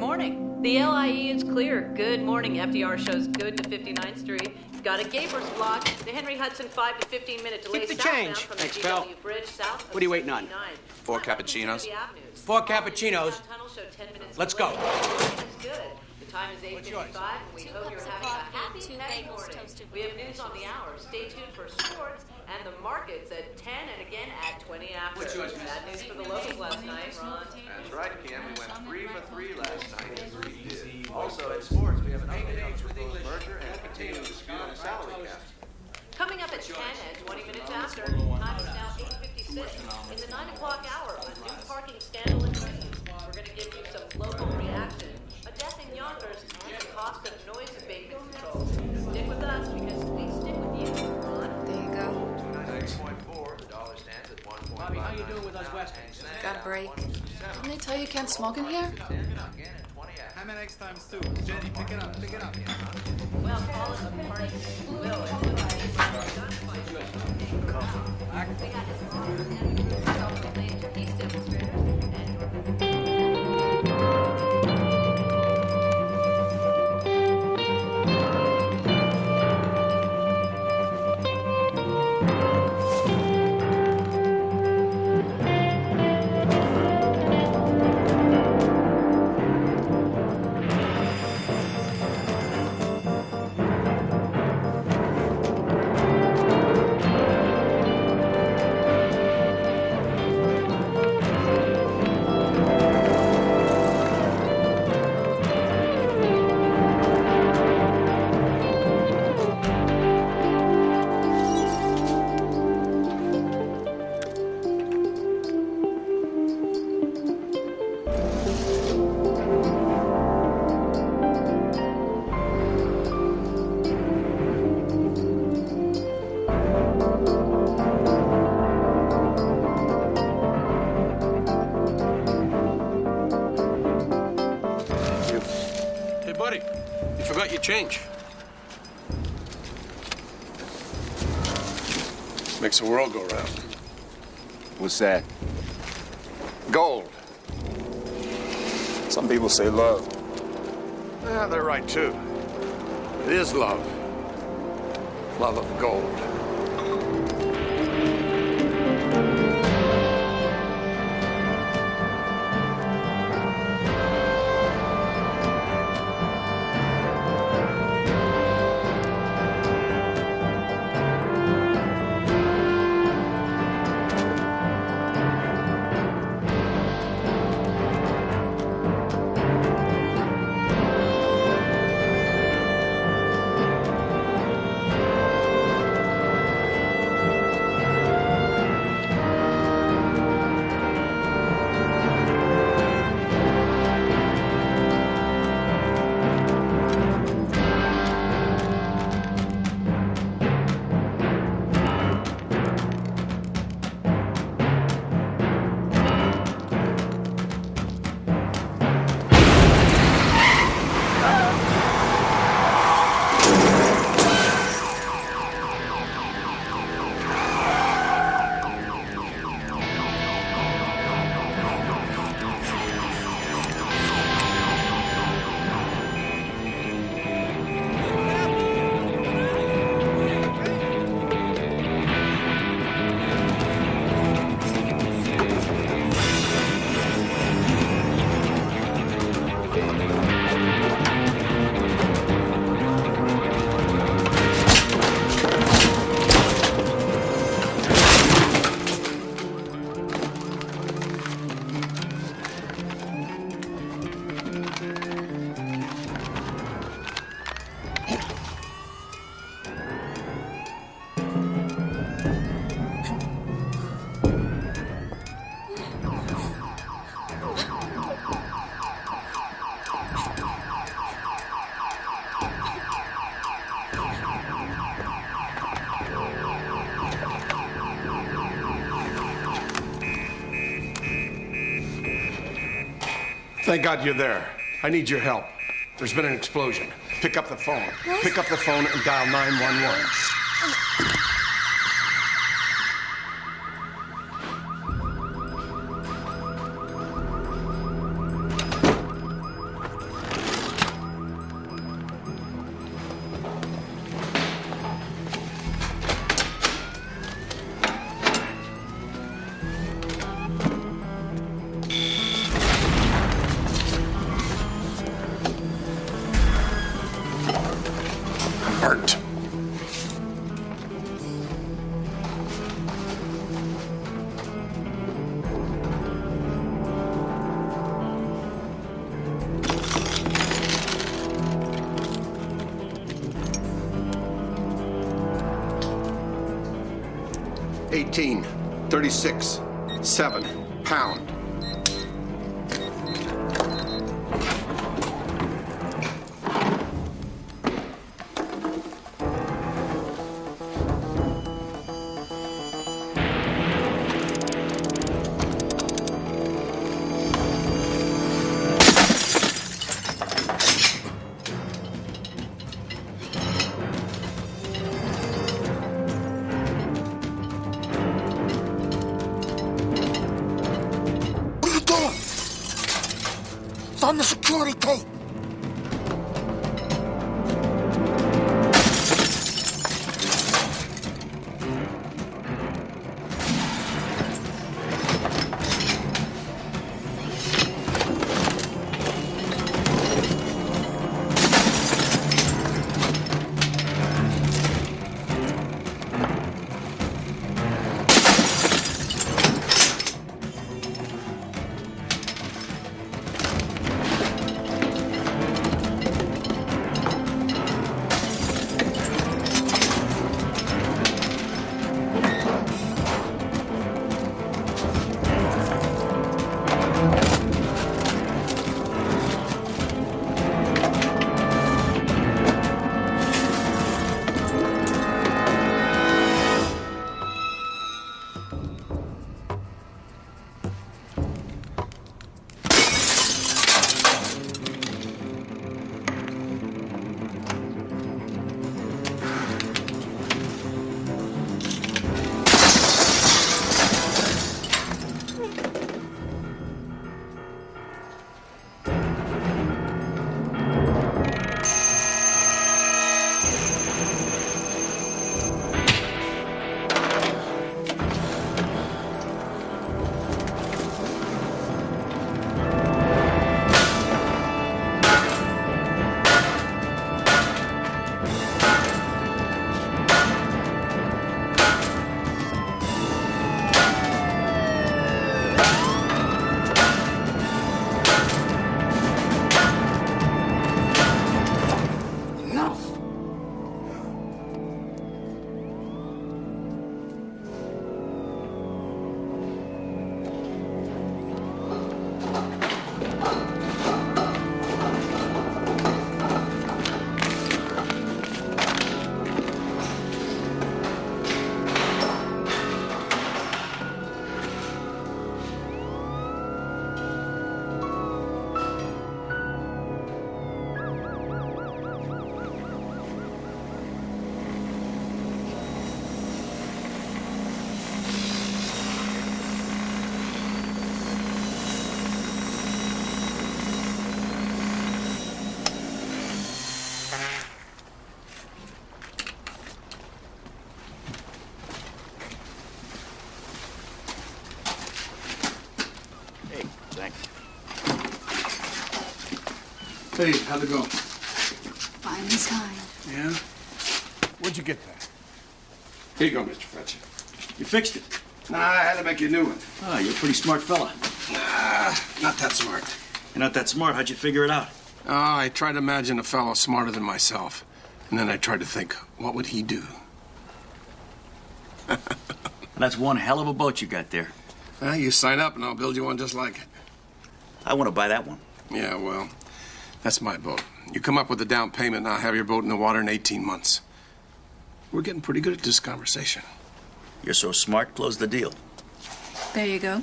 morning. The LIE is clear. Good morning. FDR shows good to 59th Street. Got a Gapers block. The Henry Hudson 5 to 15 minute delay Keep the change. from Thanks, the pal. Bridge south What are you waiting on? Four cappuccinos? Four cappuccinos. Tunnel show 10 minutes Let's go. The time is 8:55 What's yours? and we Two hope cups you're of having a coffee, happy two petty bagels morning. We have news on the hour. Stay tuned for sports and the markets at 10 and again at 20 after. What's yours. Bad news for the locals last night, new parking scandal in Queens. We're going to give you some local reaction, a death in Yonkers, and the cost of noise abatement controls. Stick with us because we stick with you, Ron. There you go. 96.4, the dollar stands at 1.59. Bobby, how you doing with those Westerns? Got a break. Didn't they tell you you can't smoke in here? Again at 20 after. How many X times two? Jenny, pick it up, pick it up. Well, call it a party. Will, it's We change. Makes the world go round. What's that? Gold. Some people say love. Yeah, they're right, too. It is love. Love of gold. God you're there. I need your help. There's been an explosion. Pick up the phone. Pick up the phone and dial 911. 36, 7, pound. Hey, how'd it go? Fine as kind. Yeah? Where'd you get that? Here you go, Mr. Fletcher. You fixed it. Nah, I had to make you a new one. Ah, you're a pretty smart fella. Nah, not that smart. You're not that smart. How'd you figure it out? Oh, I tried to imagine a fellow smarter than myself. And then I tried to think, what would he do? That's one hell of a boat you got there. Well, you sign up and I'll build you one just like it. I want to buy that one. Yeah, well, that's my boat. You come up with a down payment and I'll have your boat in the water in 18 months. We're getting pretty good at this conversation. You're so smart, close the deal. There you go.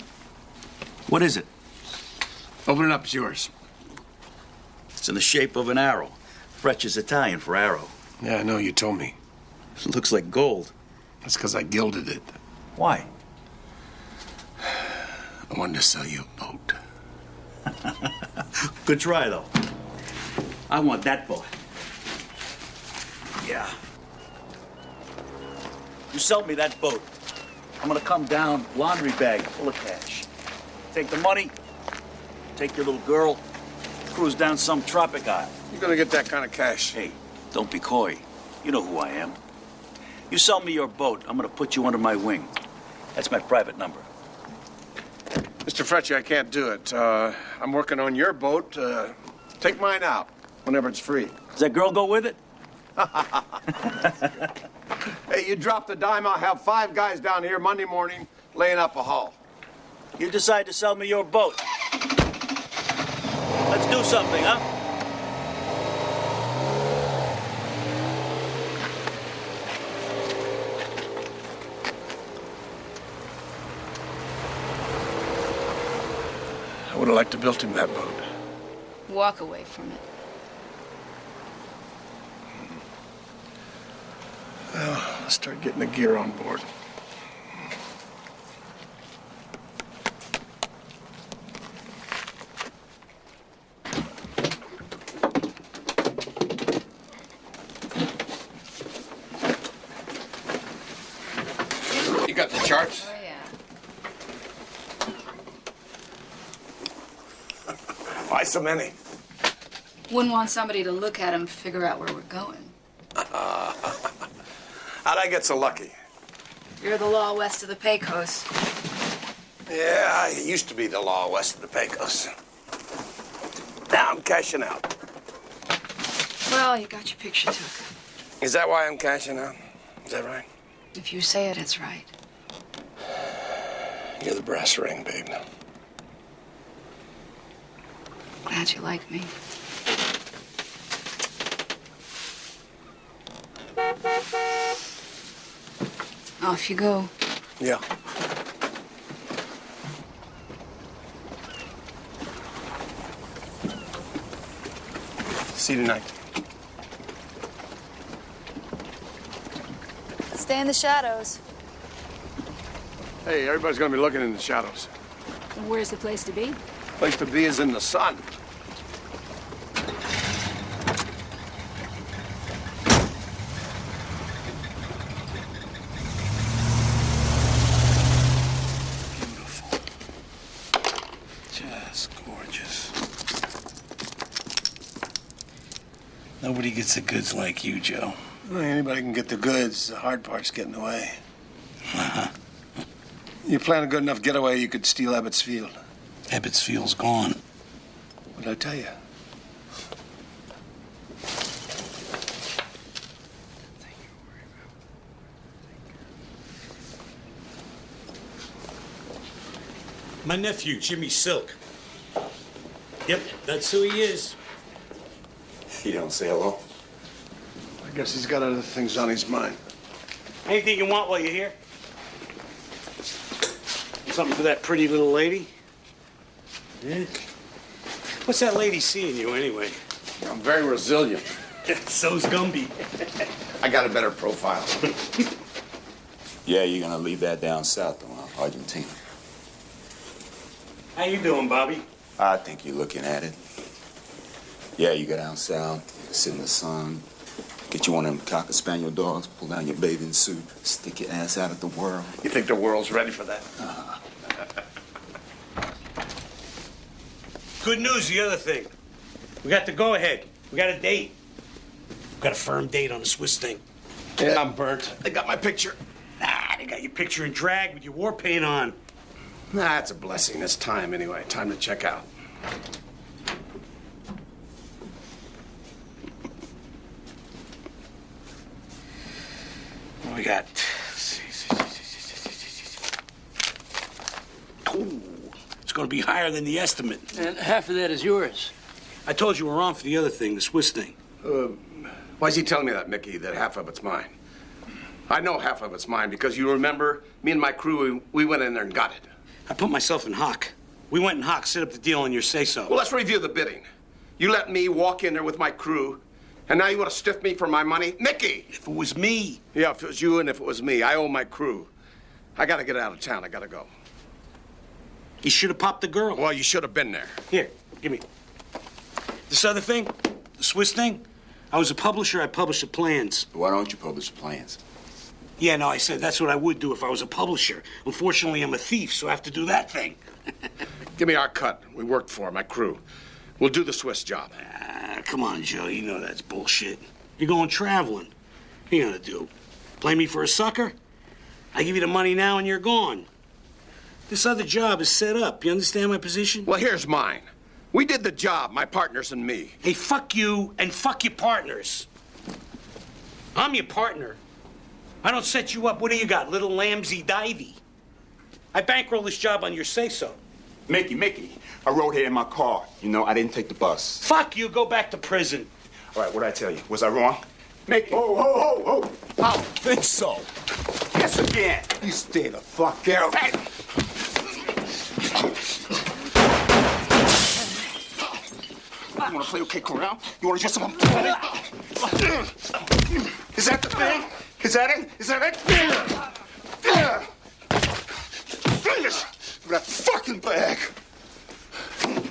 What is it? Open it up, it's yours. It's in the shape of an arrow. Fretch is Italian for arrow. Yeah, I know, you told me. It looks like gold. That's because I gilded it. Why? I wanted to sell you a boat. Good try, though. I want that boat. Yeah. You sell me that boat. I'm gonna come down, laundry bag full of cash. Take the money, take your little girl, cruise down some tropic isle. You're gonna get that kind of cash. Hey, don't be coy. You know who I am. You sell me your boat, I'm gonna put you under my wing. That's my private number. Mr. Fletcher, I can't do it. Uh, I'm working on your boat. Uh, take mine out whenever it's free. Does that girl go with it? Hey, you drop the dime, I'll have five guys down here Monday morning laying up a haul. You decide to sell me your boat. Let's do something, huh? I would have liked to built him that boat. Walk away from it. Let's start getting the gear on board. You got the charts? Oh, yeah. Why so many? Wouldn't want somebody to look at him, figure out where we're going. Uh-uh. How'd I get so lucky? You're the law west of the Pecos. Yeah, I used to be the law west of the Pecos. Now I'm cashing out. Well, you got your picture took. Is that why I'm cashing out? Is that right? If you say it, it's right. You're the brass ring, babe. Glad you like me. Off you go. Yeah. See you tonight. Stay in the shadows. Hey, everybody's gonna be looking in the shadows. Where's the place to be? Place to be is in the sun. Beautiful. Just gorgeous. Nobody gets the goods like you, Joe. Well, anybody can get the goods. The hard part's getting away. Uh-huh. You plan a good enough getaway, you could steal Ebbets Field. Ebbets Field's gone. What'd I tell you? My nephew, Jimmy Silk. Yep, that's who he is. You don't say hello? I guess he's got other things on his mind. Anything you want while you're here? Something for that pretty little lady? Yeah? What's that lady seeing you anyway? I'm very resilient. So's Gumby. I got a better profile. Yeah, you're gonna leave that down south, though. Argentina. How you doing, Bobby? I think you're looking at it. Yeah, you go down south, sit in the sun, get you one of them cocker spaniel dogs, pull down your bathing suit, stick your ass out at the world. You think the world's ready for that? Uh-huh. Good news, the other thing. We got the go ahead. We got a date. We got a firm date on the Swiss thing. Yeah, I'm burnt. They got my picture. Nah, they got your picture in drag with your war paint on. Nah, it's a blessing. It's time anyway. Time to check out. We got? Ooh, it's going to be higher than the estimate. And half of that is yours. I told you we're on for the other thing, the Swiss thing. Um, why's he telling me that, Mickey, that half of it's mine? I know half of it's mine because you remember me and my crew, we, we went in there and got it. I put myself in hock. We went in hock, set up the deal on your say so. Well, let's review the bidding. You let me walk in there with my crew, and now you want to stiff me for my money? Mickey! if it was me, Yeah, if it was you and if it was me, I owe my crew. I gotta get out of town. I gotta go. you should have popped the girl. Well, you should have been there. Here, give me. This other thing, the Swiss thing, I was a publisher, I published the plans. Why don't you publish the plans? Yeah, no, I said that's what I would do if I was a publisher. Unfortunately, I'm a thief, so I have to do that thing. Give me our cut. We worked for my crew. We'll do the Swiss job. Ah, come on, Joe, you know that's bullshit. You're going traveling. What are you gonna do? Play me for a sucker? I give you the money now and you're gone. This other job is set up. You understand my position? Well, here's mine. We did the job, my partners and me. Hey, fuck you and fuck your partners. I'm your partner. I don't set you up. What do you got, little lambsy divey? I bankroll this job on your say-so. Mickey, Mickey, I rode here in my car. You know, I didn't take the bus. Fuck you, go back to prison. All right, what'd I tell you? Was I wrong? Mickey. Oh, oh, oh, oh. I don't think so. Yes, again. You stay the fuck out. Hey. You wanna play okay, Corral? You wanna just some Is that the thing? Is that it? Is that it? Finish that fucking bag.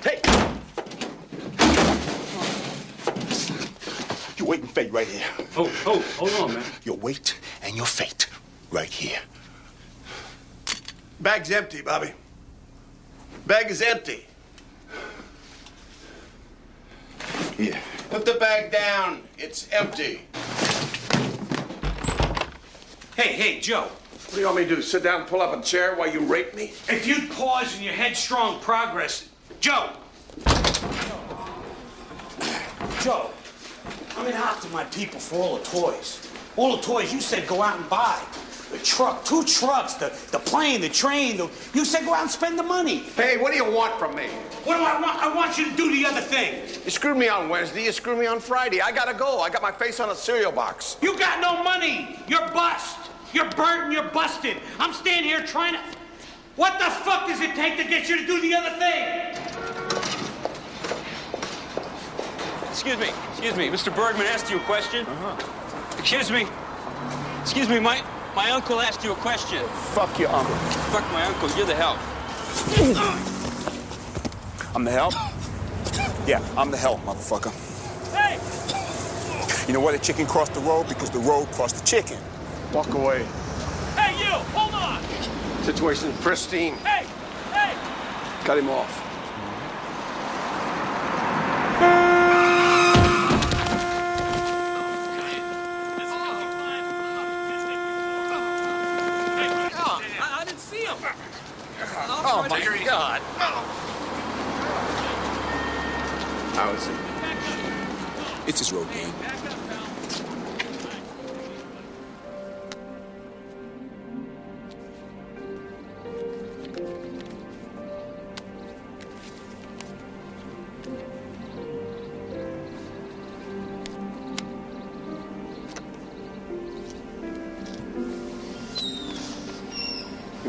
Hey. Your weight and fate right here. Oh, oh, hold on, man. Your weight and your fate right here. Bag's empty, Bobby. Bag is empty. Here. Put the bag down. It's empty. Hey, hey, Joe. What do you want me to do? Sit down and pull up a chair while you rape me? If you'd pause in your headstrong progress, Joe. Joe, I'm in to my people for all the toys. All the toys you said go out and buy. The truck, two trucks, the, the plane, the train. The, you said go out and spend the money. Hey, what do you want from me? What do I want? I want you to do the other thing. You screwed me on Wednesday. You screwed me on Friday. I gotta go. I got my face on a cereal box. You got no money. You're bust. You're burnt and you're busted. I'm standing here trying to. What the fuck does it take to get you to do the other thing? Excuse me, excuse me. Mr. Bergman asked you a question. Uh-huh. Excuse me. Excuse me, my my uncle asked you a question. Fuck your uncle. Fuck my uncle, you're the help. I'm the help? Yeah, I'm the help, motherfucker. Hey! You know why the chicken crossed the road? Because the road crossed the chicken. Walk away. Hey, you! Hold on! Situation pristine. Hey! Hey! Cut him off. I, I didn't see him. Oh, my God. How is it? It's his road game.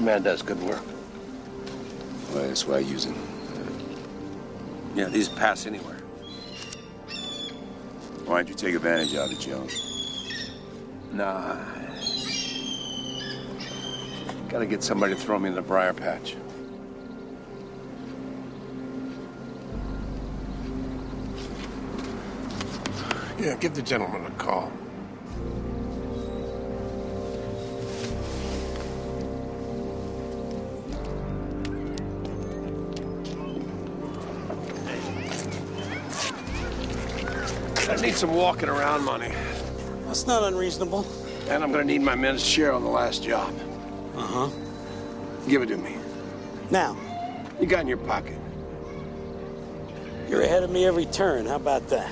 Man does good work. Well, that's why I use him. Yeah, these pass anywhere. Why'd you take advantage of it, Joe? Nah. Gotta get somebody to throw me in the briar patch. Yeah, give the gentleman a call. Some walking around money. That's not unreasonable. And I'm gonna need my men's share on the last job. Uh huh. Give it to me. Now, You got in your pocket. you're ahead of me every turn. How about that?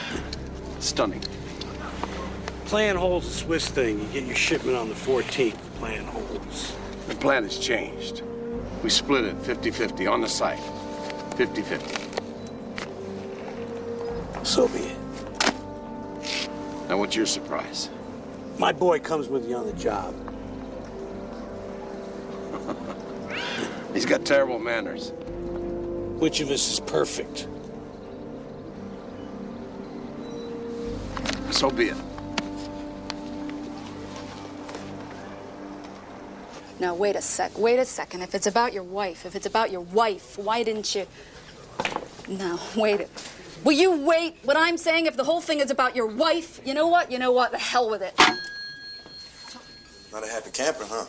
Stunning. Plan holds a Swiss thing. You get your shipment on the 14th. Plan holds. The plan has changed. We split it 50-50 on the site. 50-50. So be it. Now what's your surprise? My boy comes with you on the job. He's got terrible manners. Which of us is perfect? So be it. Now, wait a sec. Wait a second. If it's about your wife, if it's about your wife, why didn't you. No, wait. Will you wait? What I'm saying, if the whole thing is about your wife, you know what? You know what? The hell with it. Not a happy camper, huh?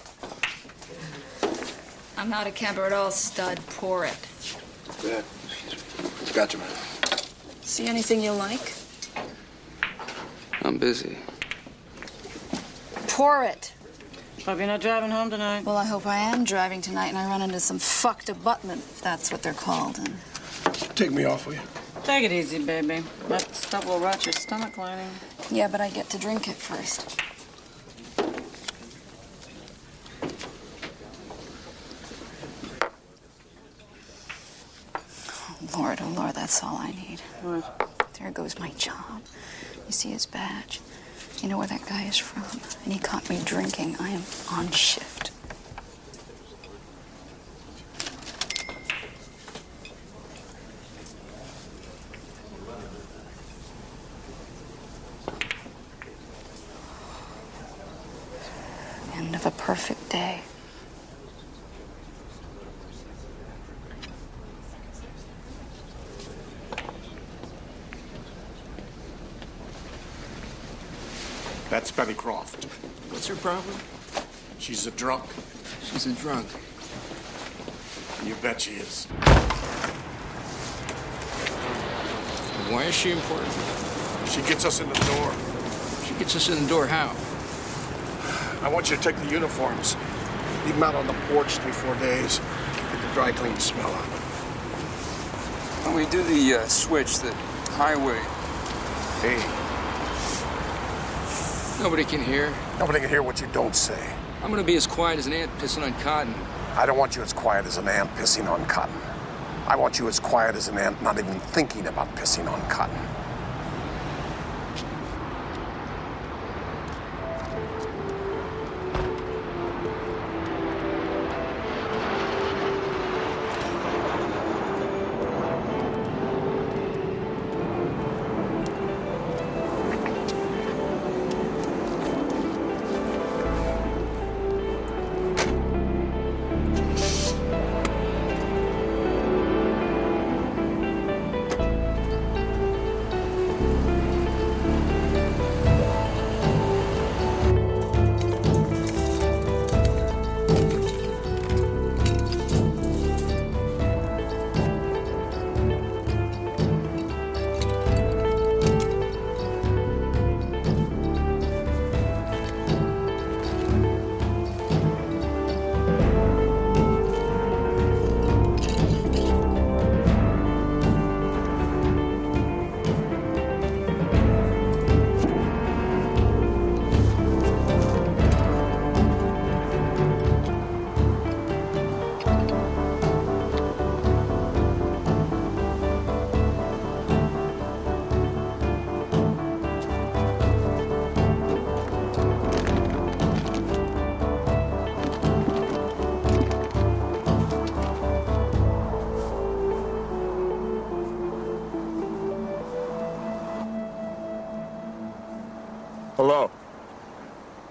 I'm not a camper at all, stud. Pour it. Good. Gotcha, man. See anything you like? I'm busy. Pour it. Hope you're not driving home tonight. Well, I hope I am driving tonight and I run into some fucked abutment, if that's what they're called. And Take me off, will you? Take it easy, baby. That stuff will rot your stomach lining. Yeah, but I get to drink it first. Oh, Lord, oh Lord, that's all I need. What? There goes my job. You see his badge. You know where that guy is from. And he caught me drinking. I am on shift. Perfect day. That's Betty Croft. What's her problem? She's a drunk. She's a drunk. You bet she is. Why is she important? She gets us in the door. She gets us in the door how? I want you to take the uniforms, leave them out on the porch three, four days, get the dry clean smell out. When we do the uh, switch, the highway, Hey, Nobody can hear. nobody can hear what you don't say. I'm gonna be as quiet as an ant pissing on cotton. I don't want you as quiet as an ant pissing on cotton. I want you as quiet as an ant not even thinking about pissing on cotton.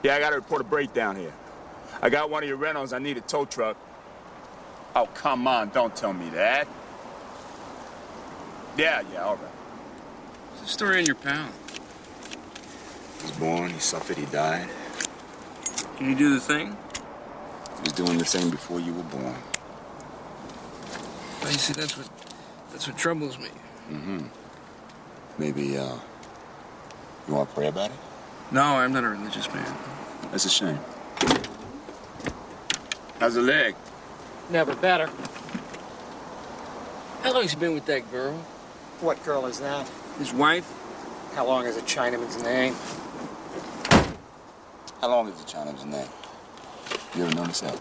Yeah, I got to report a breakdown here. I got one of your rentals. I need a tow truck. Oh, come on. Don't tell me that. Yeah, yeah, all right. What's the story on your pal? He was born, he suffered, he died. Can you do the thing? He was doing the same before you were born. Well, you see, that's what that's what troubles me. Mm-hmm. Maybe, uh, you want to pray about it? No, I'm not a religious man. That's a shame. How's the leg? Never better. How long has he been with that girl? What girl is that? His wife? How long is a Chinaman's name? How long is the Chinaman's name? You ever notice that?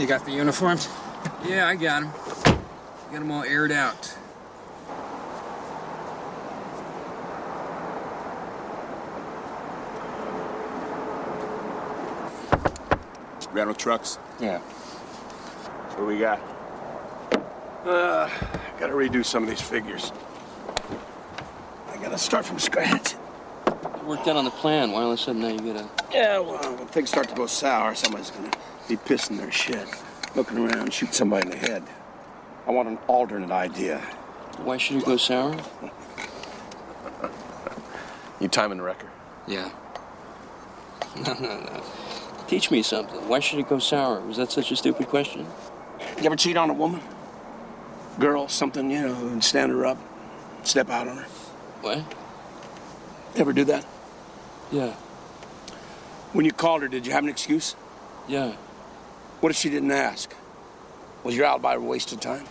You got the uniforms? Yeah, I got him. Got them all aired out. Rental trucks? Yeah. What do we got? Uh, gotta redo some of these figures. I gotta start from scratch. You worked out on the plan. Why all of a sudden now you gotta... Yeah, well, when things start to go sour, somebody's gonna be pissing their shit, looking around, shoot somebody in the head. I want an alternate idea. Why should it go sour? You timing the wrecker? Yeah. No, no, no. Teach me something. Why should it go sour? Was that such a stupid question? You ever cheat on a woman? Girl, something, you know, and stand her up, step out on her? What? Ever do that? Yeah. When you called her, did you have an excuse? Yeah. What if she didn't ask? Was your alibi a waste of time?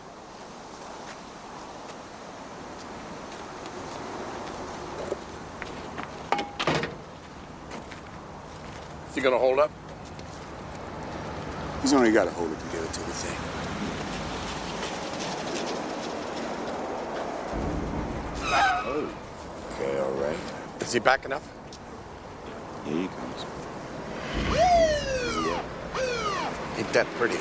Is he gonna hold up? He's only got to hold it together till the thing. Oh. Okay, all right. Is he backing up? Here he comes. Ain't that pretty?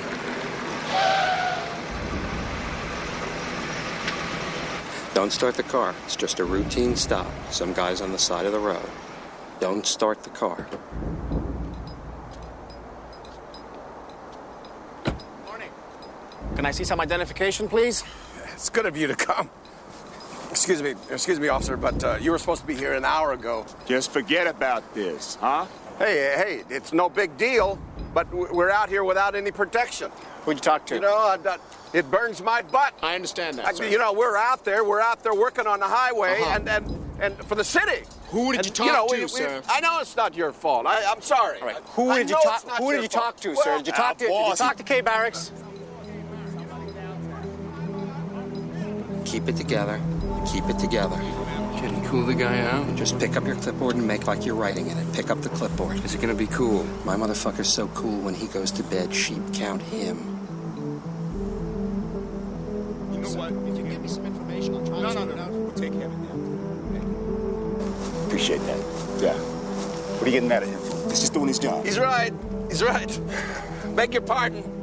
Don't start the car. It's just a routine stop. Some guy's on the side of the road. Don't start the car. Can I see some identification, please? It's good of you to come. Excuse me, excuse me, officer, but uh, you were supposed to be here an hour ago. Just forget about this, huh? Hey, hey, it's no big deal, but we're out here without any protection. Who'd you talk to? You know, I, that- it burns my butt. I understand that, I- sir. you know, we're out there, we're out there working on the highway Uh-huh. and, and, and for the city. Who did And, you talk know, to, we- we- sir? I know it's not your fault. I, I'm sorry. All right. Who did you know talk? it's not Who did you talk to, Well, sir? Did you talk to? Did you talk to K Barracks? Keep it together. Keep it together. Can you cool the guy out? Just pick up your clipboard and make like you're writing in it. Pick up the clipboard. Is it gonna be cool? My motherfucker's so cool when he goes to bed, sheep count him. You know what? If you give me some information, I'll try no, no, no, no. We'll take care of it now. Appreciate that. Yeah. What are you getting mad at him for? He's just doing his job. He's right. He's right. Beg your pardon.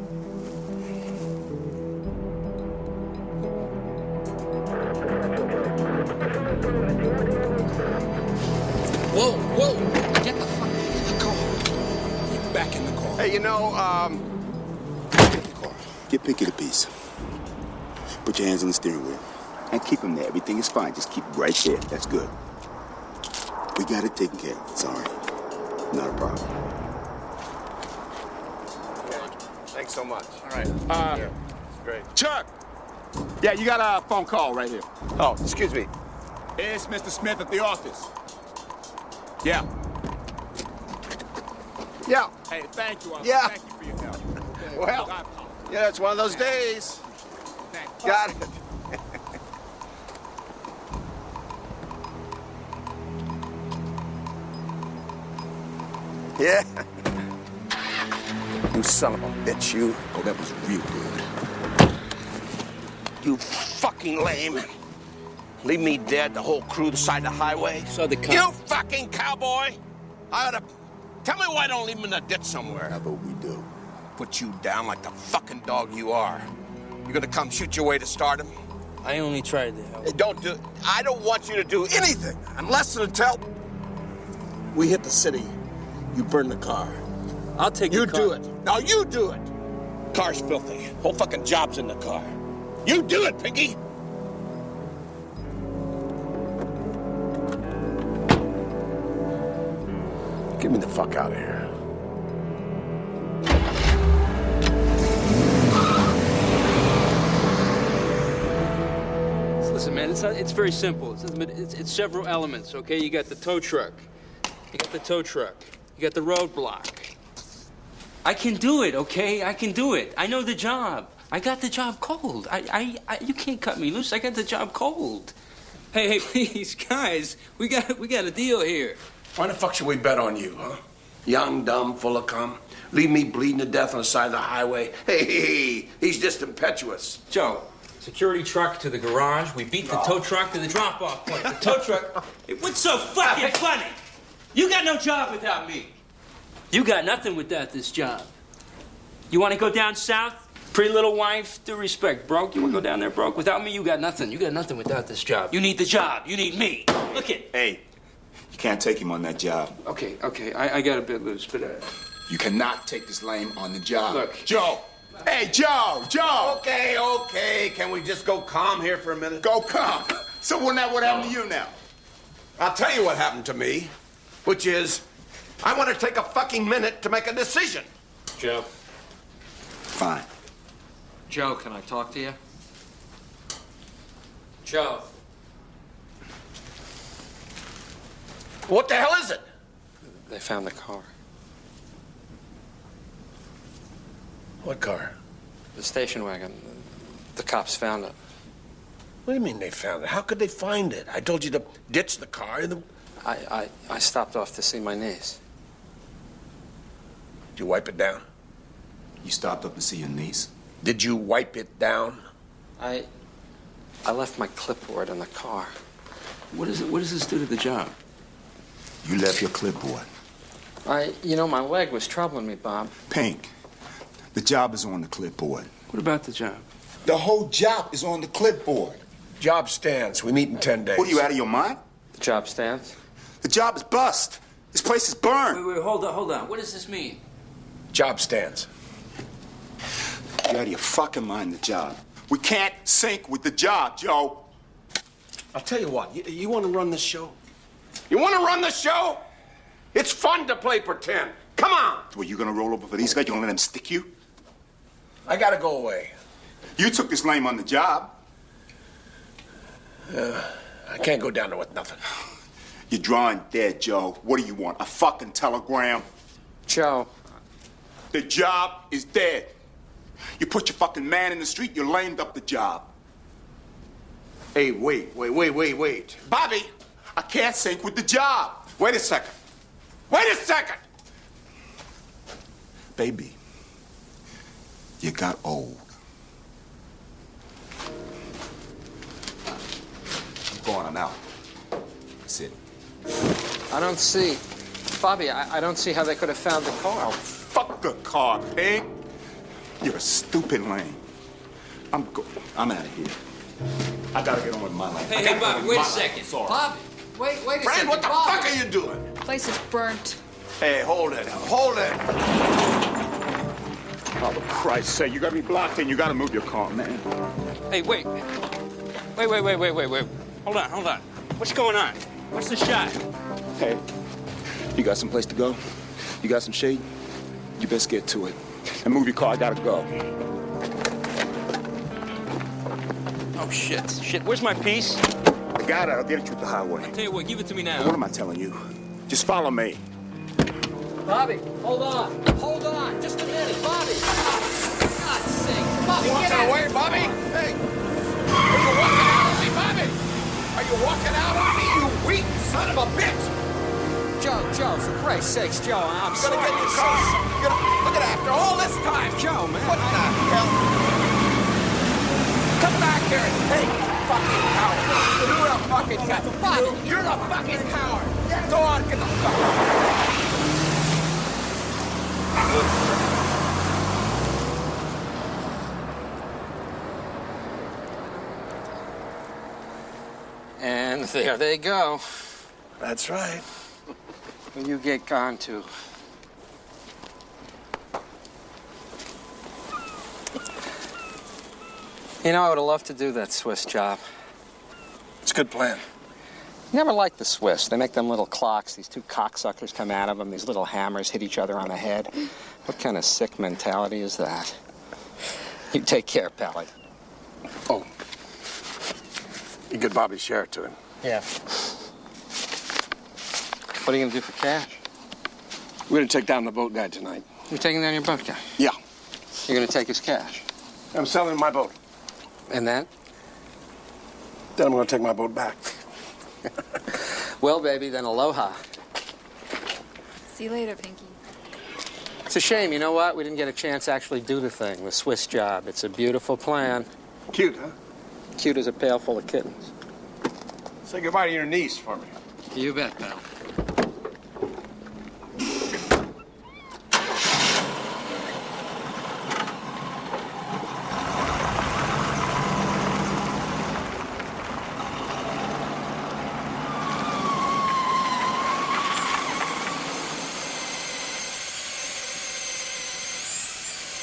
You know, um, Get Pinky the piece. Put your hands on the steering wheel. And keep him there. Everything is fine. Just keep right there. That's good. We got it taken care of. It's all right. Not a problem. thanks so much. All right. Uh, Great. Chuck! Yeah, you got a phone call right here. Oh, excuse me. It's Mr. Smith at the office. Yeah. Yeah. Hey, thank you, officer. Yeah. Thank you for your help. Well, I- yeah, it's one of those days. Got it. yeah. You son of a bitch, you. Oh, that was real good. You fucking lame. Leave me dead, the whole crew beside the highway. So the You fucking cowboy! I ought to. Tell me why I don't leave him in a ditch somewhere. How about we do? Put you down like the fucking dog you are. You gonna come shoot your way to stardom? I only tried to help. Hey, Don't do. I don't want you to do anything unless and until we hit the city. You burn the car. I'll take You the car. do it. Now you do it. Car's filthy. Whole fucking job's in the car. You do it, Pinky. Me the fuck out of here. Listen, man, it's not, it's very simple. It's, it's, it's several elements, okay? You got the tow truck. You got the tow truck. You got the roadblock. I can do it, okay? I can do it. I know the job. I got the job cold. I, I, I you can't cut me loose. I got the job cold. Hey, hey, please, guys, we got, we got a deal here. Why the fuck should we bet on you, huh? Young, dumb, full of cum. Leave me bleeding to death on the side of the highway. Hey, hey, hey, he's just impetuous. Joe, security truck to the garage. We beat the tow truck to the drop-off point. The tow truck. Hey, what's so fucking funny? You got no job without me. You got nothing without this job. You want to go down south? Pretty little wife, due respect, broke. You want to go down there broke? Without me, you got nothing. You got nothing without this job. You need the job. You need me. Look it. Hey, you can't take him on that job. Okay, okay, I, I got a bit loose, but uh, You cannot take this lame on the job. look. Joe! Hey, Joe! Joe! Okay, okay. Can we just go calm here for a minute? Go calm? So wouldn't that what happened to you now? I'll tell you what happened to me, which is I want to take a fucking minute to make a decision. Joe. Fine. Joe, can I talk to you? Joe. What the hell is it? They found the car. What car? The station wagon. The cops found it. What do you mean they found it? How could they find it? I told you to ditch the car. and The... I, I, I stopped off to see my niece. Did you wipe it down? You stopped up to see your niece? Did you wipe it down? I. I left my clipboard in the car. What is it? What does this do to the job? You left your clipboard. I. You know, my leg was troubling me, Bob. Pink, the job is on the clipboard. What about the job? The whole job is on the clipboard. Job stands. We meet in 10 days. What are you out of your mind? The job stands. The job is bust. This place is burned. Wait, wait, hold on, hold on. What does this mean? Job stands. You're out of your fucking mind, the job. We can't sync with the job, Joe. I'll tell you what, you, you want to run this show? You want to run the show? It's fun to play pretend. Come on. Were you gonna roll over for these guys? You gonna let them stick you? I gotta go away. You took this lame on the job. Uh, I can't go down there with nothing. You're drawing dead, Joe. What do you want? A fucking telegram? Joe. The job is dead. You put your fucking man in the street, you lamed up the job. Hey, wait, wait, wait, wait, wait. Bobby, I can't sync with the job. Wait a second. Wait a second. Baby, you got old. I'm going, I'm out. That's it. I don't see. Bobby, I, I don't see how they could have found the car. Oh, Fuck the car, pig. You're a stupid lame. I'm go- I'm out of here. I gotta get on with my life. Hey, gotta hey, Bobby, wait a second. Sorry. Bobby, wait, wait a Fran, second. what the Bobby. fuck are you doing? Place is burnt. Hey, hold it. Hold it. Oh, for Christ's sake, you gotta be blocked in. You gotta move your car, man. Hey, wait. Wait, wait, wait, wait, wait, wait. Hold on, hold on. What's going on? What's the shot? Hey, you got some place to go? You got some shade? You best get to it. And move your car, I gotta go. Oh, shit. Shit, where's my piece? I got it, I'll get it you at the highway. I Tell you what, give it to me now. What am I telling you? Just follow me. Bobby, hold on. Hold on. Just a minute. Bobby. For God's sake. Bobby, You get walking out. away, Bobby? Hey. Are you walking out on me, Bobby? Are you walking out on me, you weak son of a bitch? Joe, Joe, for Christ's sakes, Joe, I'm You sorry. gotta get your I'm car. so- You gotta, look at after all this time. Joe, man. What the hell? Come back here and take fucking coward. You're a fucking coward. You're a fucking coward. Go on, get the fuck out. And there they go. That's right. Where you get gone to? You know, I would have loved to do that Swiss job. It's a good plan. Never liked the Swiss. They make them little clocks. These two cocksuckers come out of them. These little hammers hit each other on the head. What kind of sick mentality is that? You take care, Pally. Oh. You get Bobby share it to him. Yeah. What are you gonna do for cash? We're gonna take down the boat guy tonight. You're taking down your boat guy. Yeah. You're gonna take his cash. I'm selling my boat. And then? Then I'm gonna take my boat back. Well, baby, then aloha. See you later, Pinky. It's a shame, you know what? We didn't get a chance to actually do the thing, the Swiss job. It's a beautiful plan. Cute, huh? Cute as a pail full of kittens. Say goodbye to your niece for me. You bet, pal.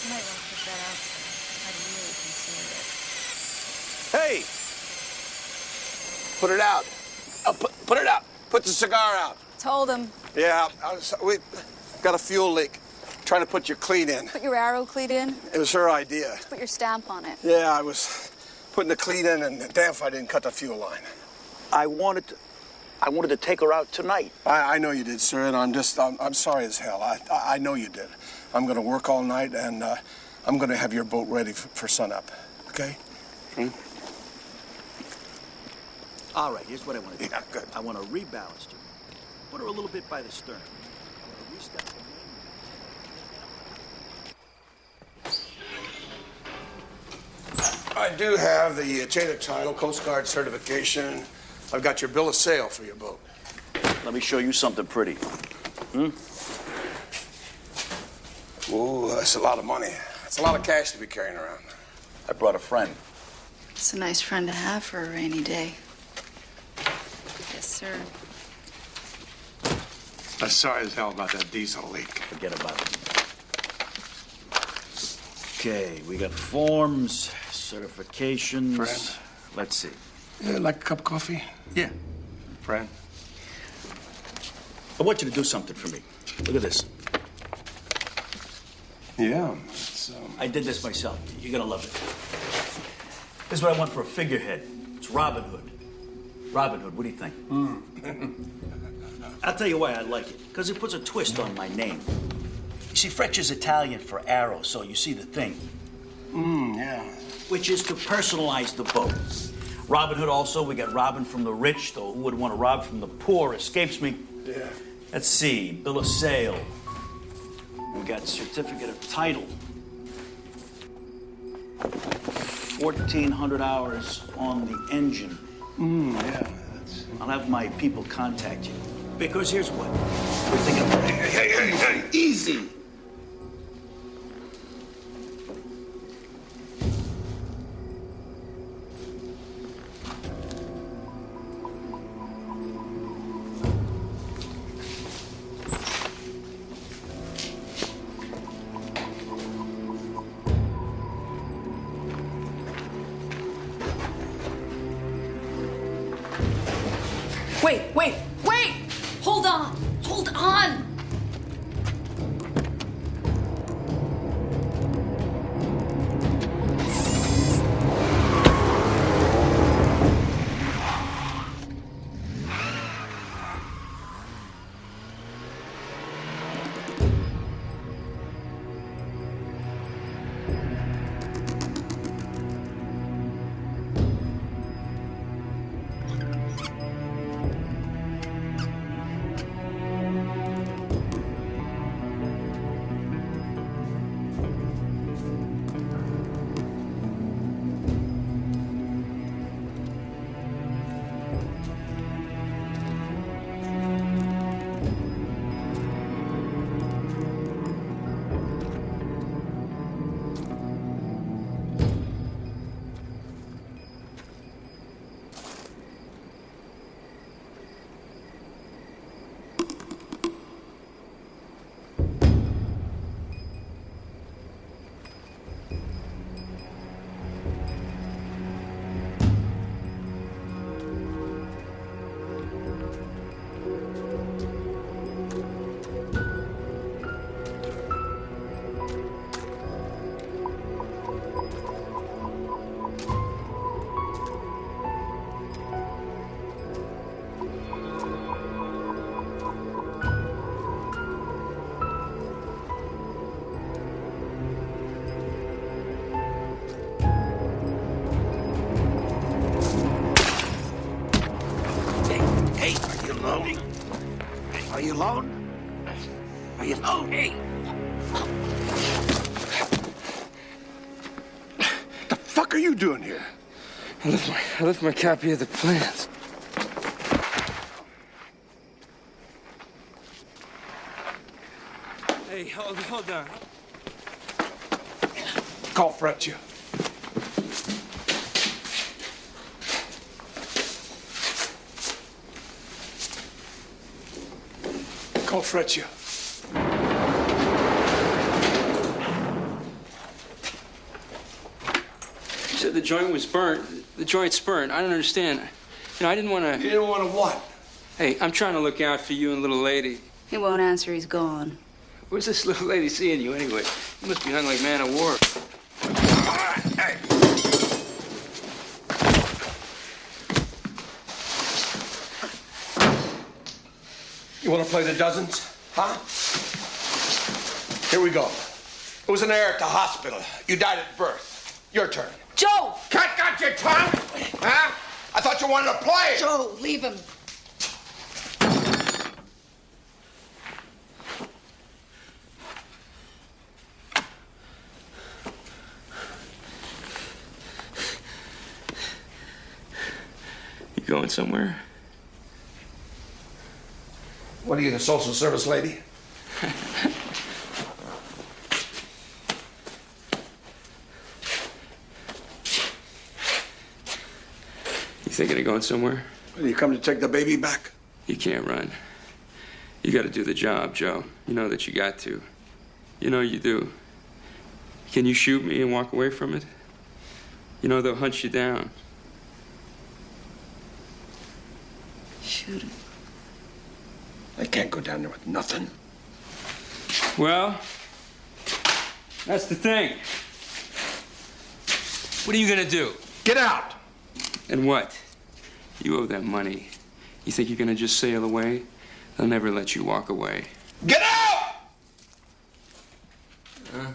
You might want to put that outside. I'd really consider it. Hey! Put it out. Uh, put, put it out. Put the cigar out. Told him. Yeah, was, we got a fuel leak. Trying to put your cleat in. Put your arrow cleat in. It was her idea. Put your stamp on it. Yeah, I was putting the cleat in, and damn if I didn't cut the fuel line. I wanted to, I wanted to take her out tonight. I, I know you did, sir, and I'm just, I'm, I'm sorry as hell. I, I, I know you did. I'm going to work all night, and uh, I'm going to have your boat ready for, for sunup. Okay? All right, here's what I want to do. Yeah, good. I want to rebalance her. Put her a little bit by the stern. I wanna restart the main- I do have the uh, chain of title, Coast Guard certification. I've got your bill of sale for your boat. Let me show you something pretty. Hmm? Ooh, that's a lot of money. That's a lot of cash to be carrying around. I brought a friend. It's a nice friend to have for a rainy day. Yes, sir. I'm sorry as hell about that diesel leak. Forget about it. Okay, we got forms, certifications. Friend. Let's see. Yeah, like a cup of coffee? Yeah. Friend. I want you to do something for me. Look at this. Yeah, it's, um... I did this myself. You're gonna love it. This is what I want for a figurehead. It's Robin Hood. Robin Hood, what do you think? I'll tell you why I like it. Because it puts a twist on my name. You see, Freccia is Italian for arrow, so you see the thing. Mm, yeah. Which is to personalize the boat. Robin Hood also, we got Robin from the rich, though who would want to rob from the poor escapes me. Yeah. Let's see, bill of sale. We got certificate of title. 1,400 hours on the engine. Mm, yeah. That's... I'll have my people contact you. Because here's what. We're thinking of... Hey, hey, hey, hey, easy. I left my copy of the plans. Hey, hold, hold on. Call Fretch. Call Fretch. You said the joint was burnt. The joint's burnt. I don't understand. You know, I didn't want to. You didn't want to what? Hey, I'm trying to look out for you and little lady. He won't answer, he's gone. Where's this little lady seeing you anyway? You must be hung like man of war. Hey. You want to play the dozens? Huh? Here we go. It was an error at the hospital. You died at birth. Your turn. Joe! Cat got your tongue? Huh? I thought you wanted to play. Joe, leave him. You going somewhere? What are you, the social service lady? You thinking of going somewhere? You come to take the baby back? You can't run. You got to do the job, Joe. You know that you got to. You know you do. Can you shoot me and walk away from it? You know they'll hunt you down. Shoot him. I can't go down there with nothing. Well, that's the thing. What are you gonna do? Get out! And what? You owe them money. You think you're gonna just sail away? They'll never let you walk away. Get out! Uh-huh.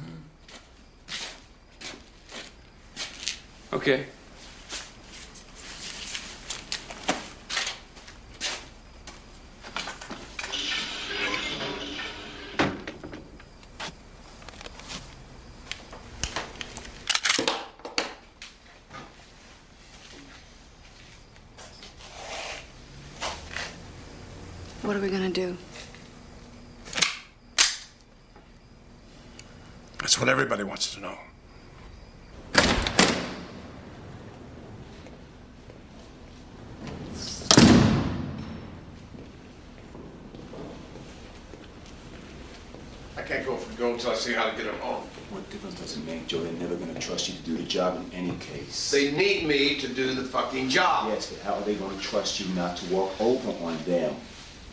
Okay. What are we gonna do? That's what everybody wants to know. I can't go for gold until I see how to get him home. What difference does it make, Joe? They're never gonna trust you to do the job in any case. They need me to do the fucking job. Yes, but how are they gonna trust you not to walk over on them?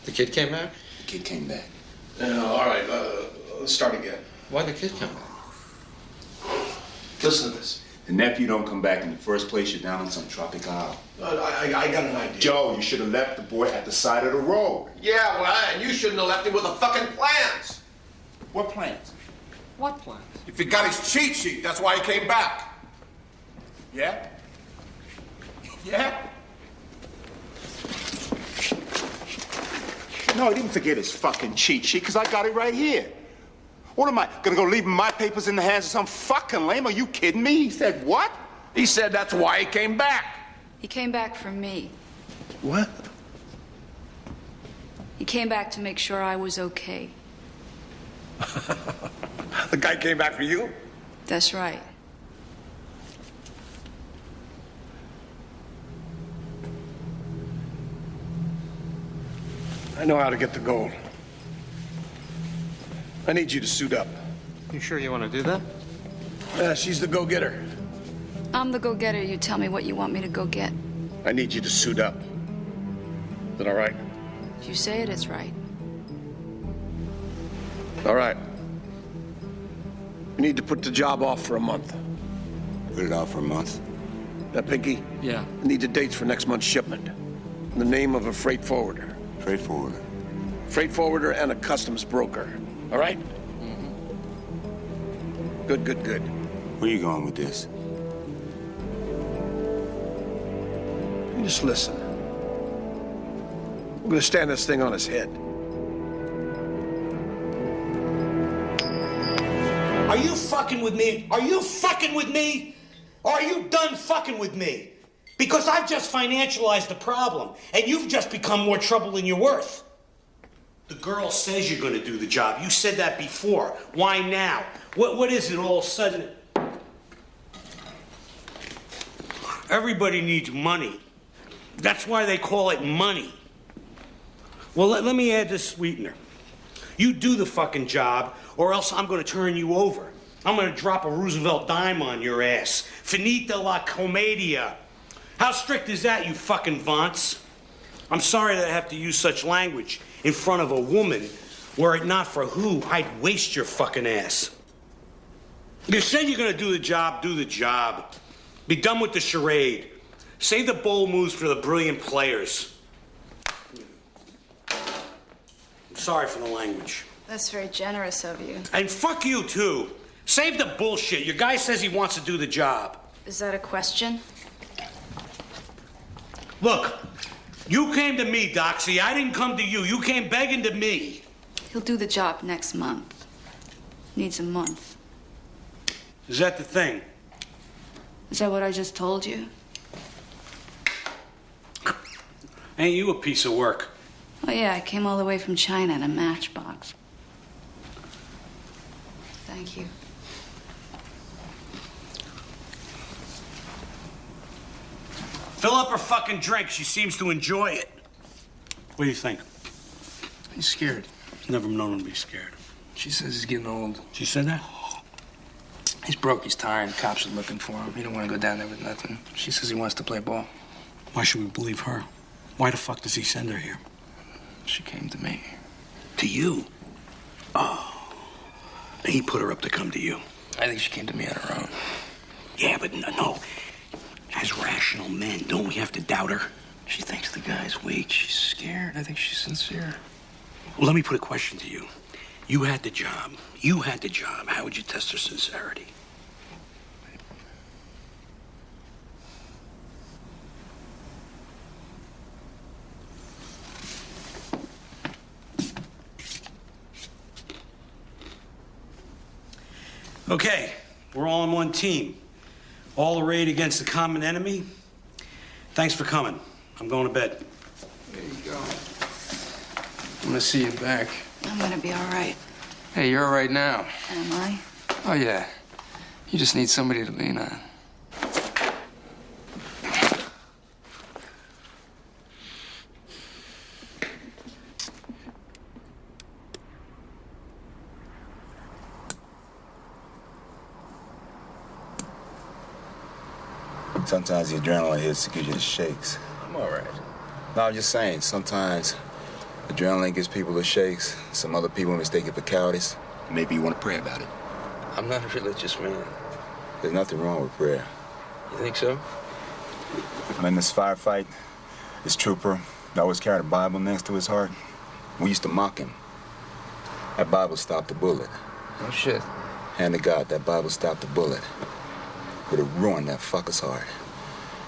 The kid came back? The kid came back. Yeah, all right, uh, let's start again. Why'd the kid come back? Listen to this. The nephew don't come back in the first place. You're down on some tropic isle. Uh, I, I, I got an idea. Joe, you should have left the boy at the side of the road. Yeah, well, and you shouldn't have left him with the fucking plans. What plans? What plans? If he got his cheat sheet, that's why he came back. Yeah? Yeah? No, he didn't forget his fucking cheat sheet, because I got it right here. What am I, gonna go leaving my papers in the hands of some fucking lame? Are you kidding me? He said what? He said that's why he came back. He came back for me. What? He came back to make sure I was okay. The guy came back for you? That's right. I know how to get the gold. I need you to suit up. You sure you want to do that? Yeah, she's the go-getter. I'm the go-getter. You tell me what you want me to go get. I need you to suit up. Is that all right? If you say it, it's right. All right. You need to put the job off for a month. Put it off for a month. That Pinky? Yeah. I need the dates for next month's shipment. And the name of a freight forwarder. Freight forwarder. Freight forwarder and a customs broker. All right? Mm-hmm. Good, good, good. Where are you going with this? You just listen. I'm gonna stand this thing on his head. Are you fucking with me? Are you fucking with me? Or are you done fucking with me? Because I've just financialized the problem, and you've just become more trouble than you're worth. The girl says you're gonna do the job. You said that before. Why now? What, what is it all of a sudden? Everybody needs money. That's why they call it money. Well, let, let me add this sweetener. You do the fucking job, or else I'm gonna turn you over. I'm gonna drop a Roosevelt dime on your ass. Finita la commedia. How strict is that, you fucking vaunts? I'm sorry that I have to use such language in front of a woman. Were it not for who, I'd waste your fucking ass. You said you're gonna do the job, do the job. Be done with the charade. Save the bold moves for the brilliant players. I'm sorry for the language. That's very generous of you. And fuck you, too. Save the bullshit. Your guy says he wants to do the job. Is that a question? Look, you came to me, Doxy. I didn't come to you. You came begging to me. He'll do the job next month. Needs a month. Is that the thing? Is that what I just told you? Ain't you a piece of work? Oh, yeah, I came all the way from China in a matchbox. Thank you. Fill up her fucking drink. She seems to enjoy it. What do you think? He's scared. Never known him to be scared. She says he's getting old. She said that? He's broke, he's tired, cops are looking for him. He don't want to go down there with nothing. She says he wants to play ball. Why should we believe her? Why the fuck does he send her here? She came to me. To you? Oh. He put her up to come to you. I think she came to me on her own. Yeah, but no, no. As rational men, don't we have to doubt her? She thinks the guy's weak. She's scared. I think she's sincere. Well, let me put a question to you. You had the job. You had the job. How would you test her sincerity? Okay, we're all on one team. All arrayed against the common enemy. Thanks for coming. I'm going to bed. There you go. I'm gonna see you back. I'm gonna be all right. Hey, you're all right now. Am I? Oh, yeah. You just need somebody to lean on. Sometimes the adrenaline hits to give you the shakes. I'm all right. No, I'm just saying, sometimes adrenaline gives people the shakes. Some other people mistake it for cowardice. Maybe you want to pray about it. I'm not a religious man. There's nothing wrong with prayer. You think so? I'm in this firefight. This trooper always carried a Bible next to his heart. We used to mock him. That Bible stopped the bullet. Oh, shit. Hand to God, that Bible stopped the bullet. Would have ruined that fucker's heart.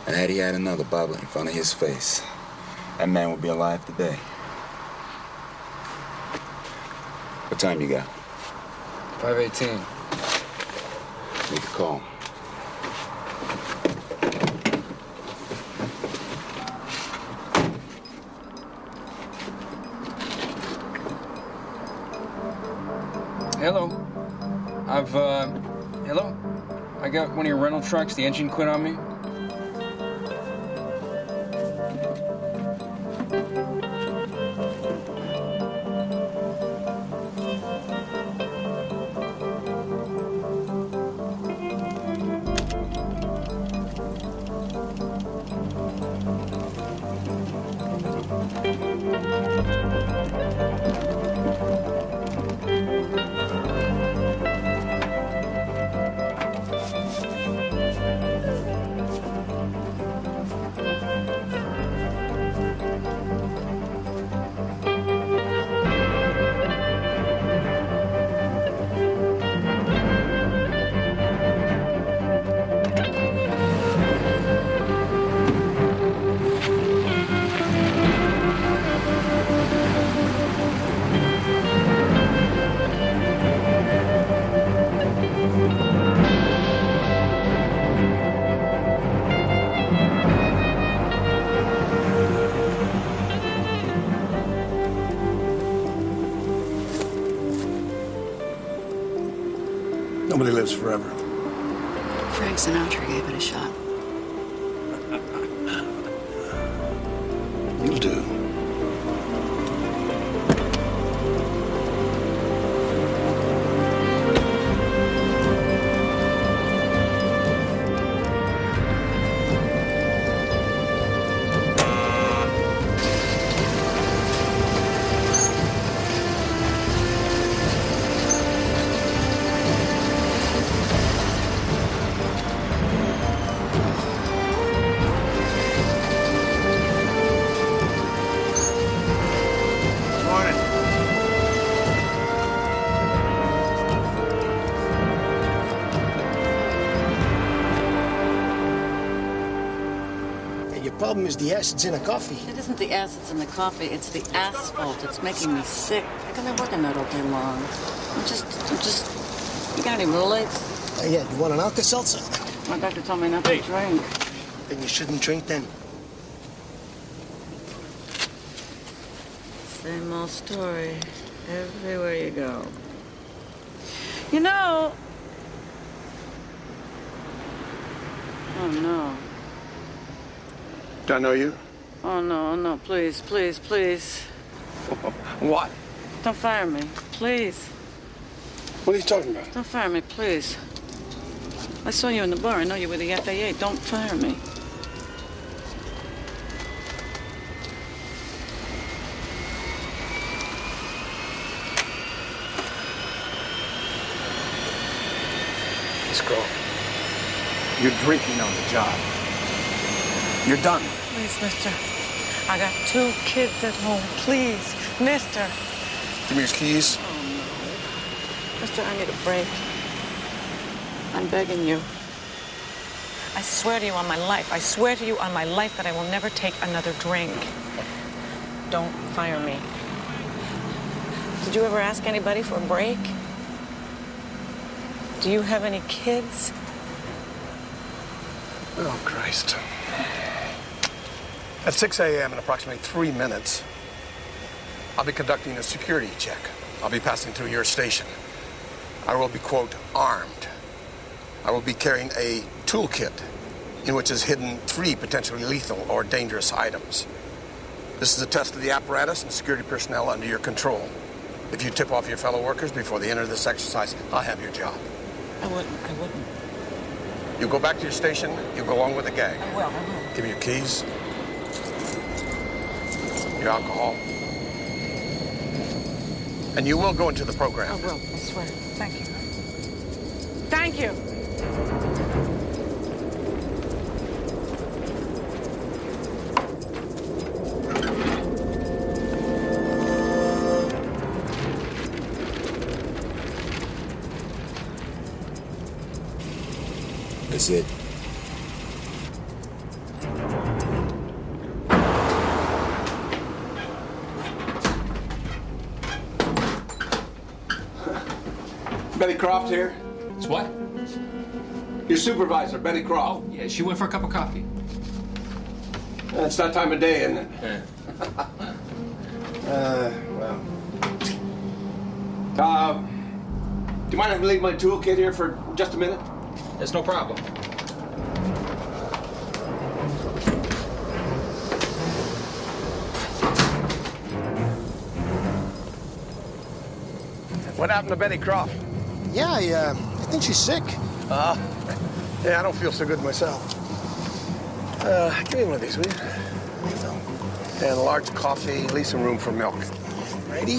And had he had another Bible in front of his face, that man would be alive today. What time you got? 518. Make a call. Hello. I've, uh, hello? I got one of your rental trucks. The engine quit on me. Your problem is the acids in the coffee. It isn't the acids in the coffee, it's the asphalt. It's making me sick. How come I working that all day long? I'm just, I'm just. You got any Rolaids? Uh, yeah, you want an Alka-Seltzer? My doctor told me not to drink. Then you shouldn't drink then. Same old story. Everywhere you go. You know. Oh no. Do I know you? Oh no, no, please, please, please. What? Don't fire me. Please. What are you talking about? Don't fire me, please. I saw you in the bar. I know you were the FAA. Don't fire me. Miss Grove, you're drinking on the job. You're done. Please, mister. I got two kids at home. Please, mister. Give me your keys. Oh, no. Mister, I need a break. I'm begging you. I swear to you on my life, I swear to you on my life that I will never take another drink. Don't fire me. Did you ever ask anybody for a break? Do you have any kids? Oh, Christ. At 6 a.m. in approximately three minutes, I'll be conducting a security check. I'll be passing through your station. I will be, quote, armed. I will be carrying a toolkit in which is hidden three potentially lethal or dangerous items. This is a test of the apparatus and security personnel under your control. If you tip off your fellow workers before they enter this exercise, I'll have your job. I wouldn't. I wouldn't. You go back to your station, you go along with the gang. I will. I will. Give me your keys, your alcohol, and you will go into the program. I will. I swear. Thank you. Thank you. That's it. Croft here. It's what? Your supervisor, Betty Croft. Yeah, she went for a cup of coffee. Uh, It's that time of day, isn't it? Yeah. Uh, well. Uh, do you mind if I leave my toolkit here for just a minute? There's no problem. What happened to Betty Croft? Yeah, I, uh, I think she's sick. Uh, yeah, I don't feel so good myself. Uh, give me one of these, will you? And a large coffee, leave some room for milk. Righty.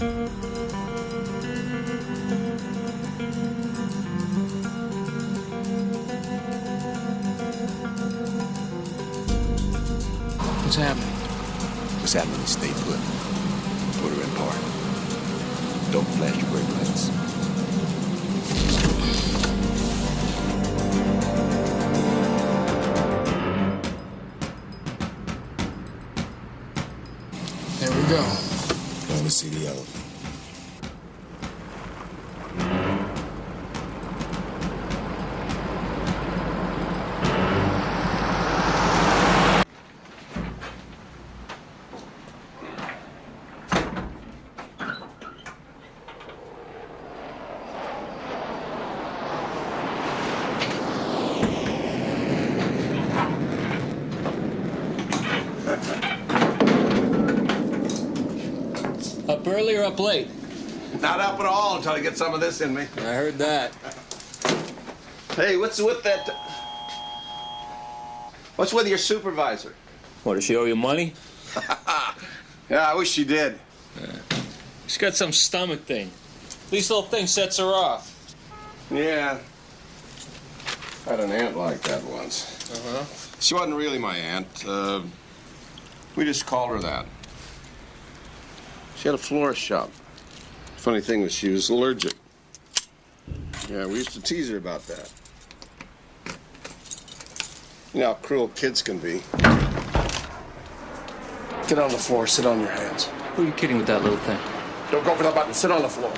What's happening? What's happening? Stay put. Put her in park. Don't flash your brake lights. Going late? Not up at all until I get some of this in me. I heard that. Hey, what's with that? What's with your supervisor? What, does she owe you money? Yeah, I wish she did. She's got some stomach thing. These little thing sets her off. Yeah. I had an aunt like that once. Uh-huh. She wasn't really my aunt. Uh, We just called her that. She had a florist shop. Funny thing was she was allergic. Yeah, we used to tease her about that. You know how cruel kids can be. Get on the floor, sit on your hands. Who are you kidding with that little thing? Don't go for the button, sit on the floor.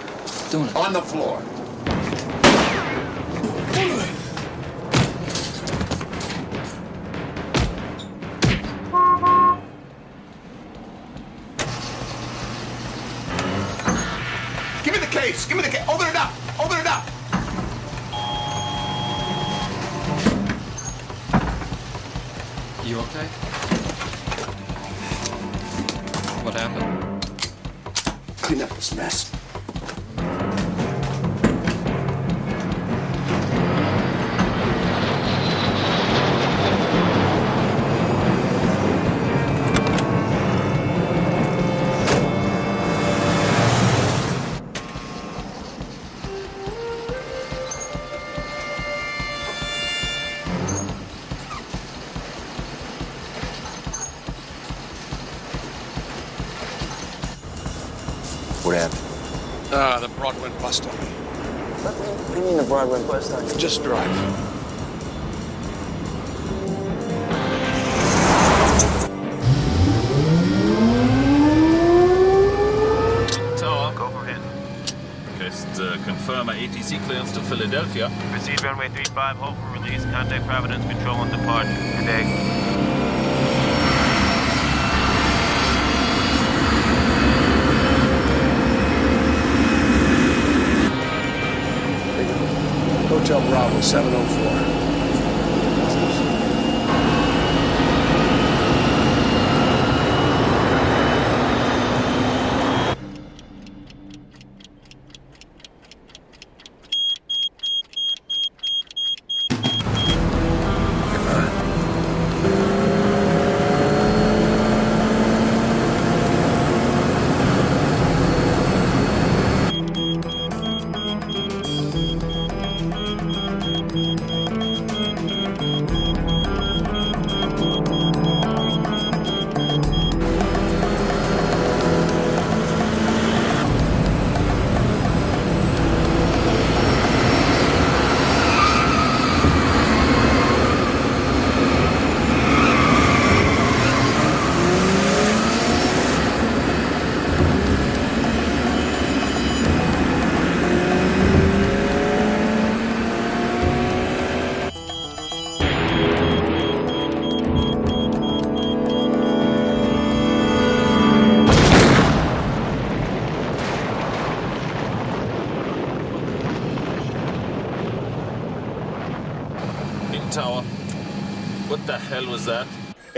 Doing it. On the floor. Just drive. Bravo, 704.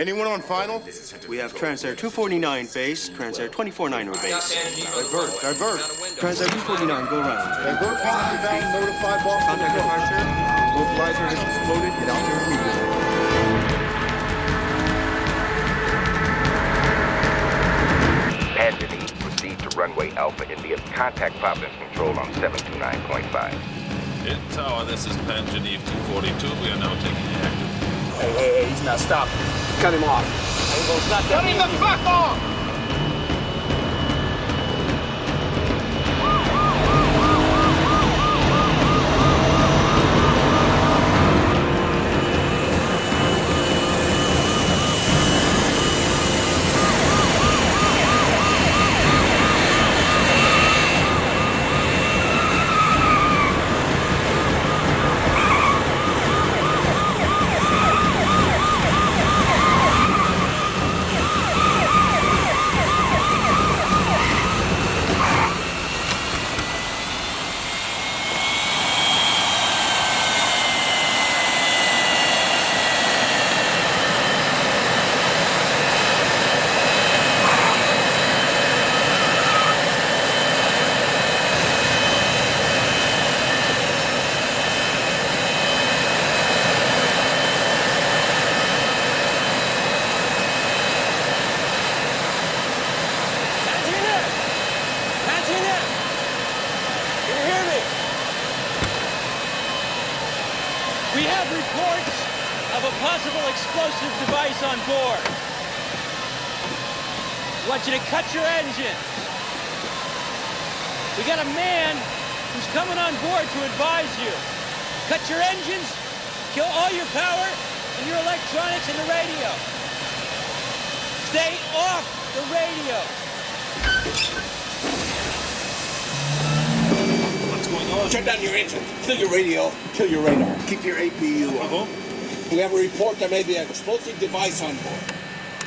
Anyone on final? We have Transair 249 base, Transair 249 or base. Divert, divert. Transair 249, go round. Divert, contact down, notify Boston. Contact departure. Localizer has exploded, get out there immediately. Pansy proceed to runway Alpha India. Contact Providence Control on 729.5. In Tower, this is Pan Geneve 242. We are now taking active. Hey, hey, hey, he's not stopping. Cut him off. Cut him the fuck off! Antina! Antina! Can you hear me? We have reports of a possible explosive device on board. I want cut your engine. We got a man who's coming on board to advise you. Cut your engines, kill all your power and your electronics and the radio. Stay off the radio. What's going on? Shut down your engine. Kill your radio. Kill your radar. Keep your APU on. Uh-huh. We have a report there may be an explosive device on board.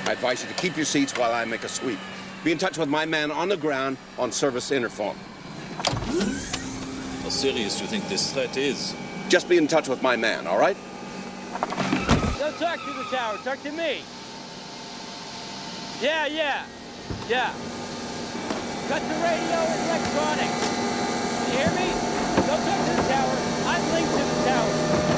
I advise you to keep your seats while I make a sweep. Be in touch with my man on the ground on service interphone. How serious do you think this threat is? Just be in touch with my man, all right? Don't talk to the tower. Talk to me. Yeah, yeah, yeah. Cut the radio and electronics. You hear me? Don't talk to the tower. I'm linked to the tower.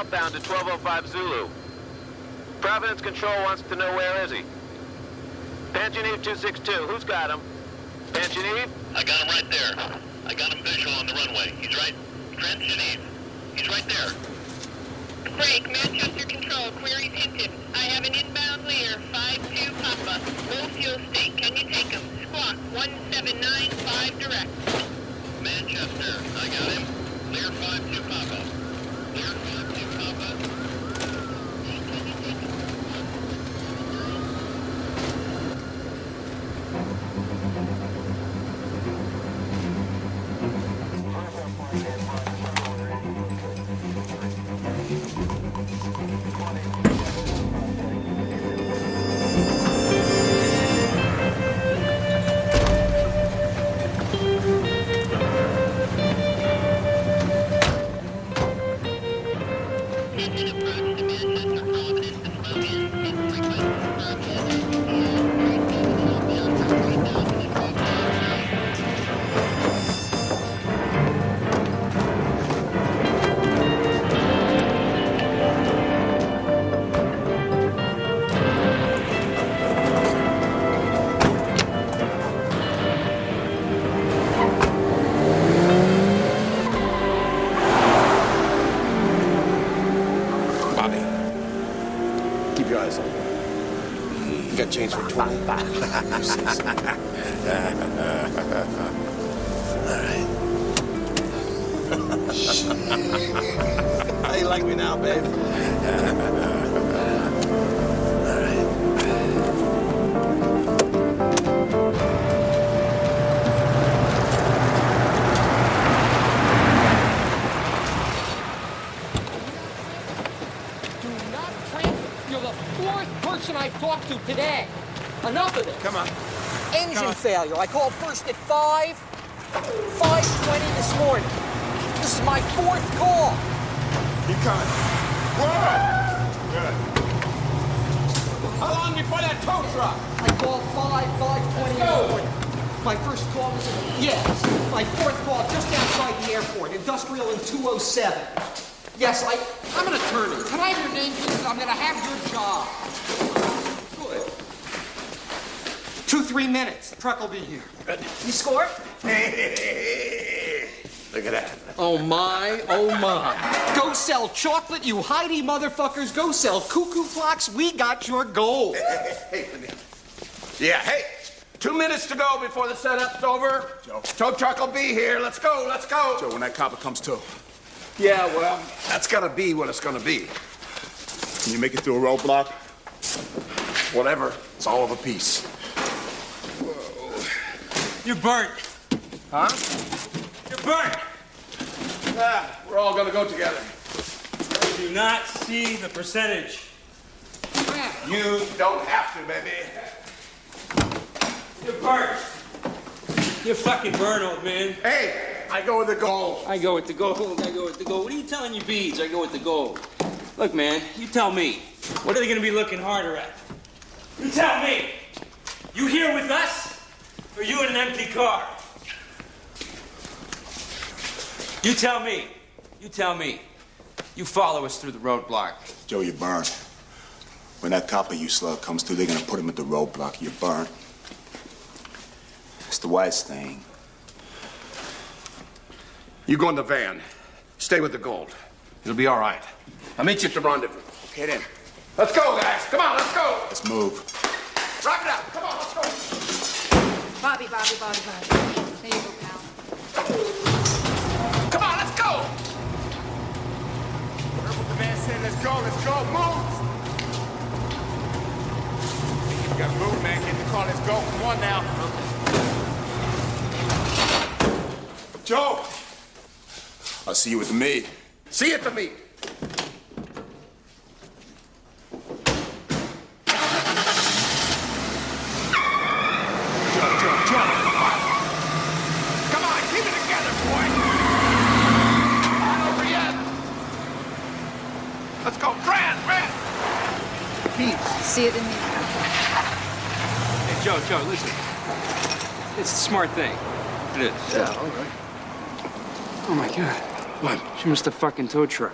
Outbound to 1205 Zulu. Providence Control wants to know where is he. Panchaniv 262, who's got him? Panchaniv? I got him right there. Come on. Engine Come on. failure. I called first at 5, 5.20 this morning. This is my fourth call. Keep coming. Good. How long before that tow truck? I called 5, 5.20 in the morning. My first call was, yes, my fourth call just outside the airport, industrial in 207. Yes, I, I'm an attorney. Can I have your name, please? I'm gonna have your job. Good. Two, three minutes. The truck will be here. You score? Look at that. Oh my, oh my. Go sell chocolate, you Heidi motherfuckers. Go sell cuckoo clocks. We got your gold. Hey, let me- Yeah, hey, two minutes to go before the setup's over. Joe. Tow truck will be here. Let's go, let's go. Joe, when that copper comes to, Yeah, well, that's gotta be what it's gonna be. can you make it through a roadblock? Whatever, it's all of a piece. You're burnt. Huh? You're burnt. Ah, we're all gonna go together. You do not see the percentage. You don't have to, baby. You're burnt. You're fucking burnt, old man. Hey, I go with the gold. I go with the gold. I go with the gold. What are you telling your beads? I go with the gold. Look, man, you tell me. What are they gonna be looking harder at? You tell me. You here with us, or you in an empty car? You tell me. You tell me. You follow us through the roadblock. Joe, you're burned. When that copper you slug comes through, they're gonna put him at the roadblock. You're burned. It's the wise thing. You go in the van. Stay with the gold. It'll be all right. I'll meet you at the rendezvous. Get in. Let's go, guys. Come on, let's go. Let's move. Wrap it up. Come on, let's go. Bobby, Bobby, Bobby, Bobby. There you go, pal. Come on, let's go. Heard what the man said. Let's go. Let's go. Move. You gotta move, man. Get in the car. Let's go. Come on now. Joe. I'll see you at the meet. See you at the meet. Joe, Joe, Joe. Come on, keep it together, boy. Not over yet. Let's go. Fran, Fran. See it in me. Hey, Joe, Joe, listen. It's a smart thing. It is. Yeah, all right. Oh my god. What? She missed a fucking tow truck.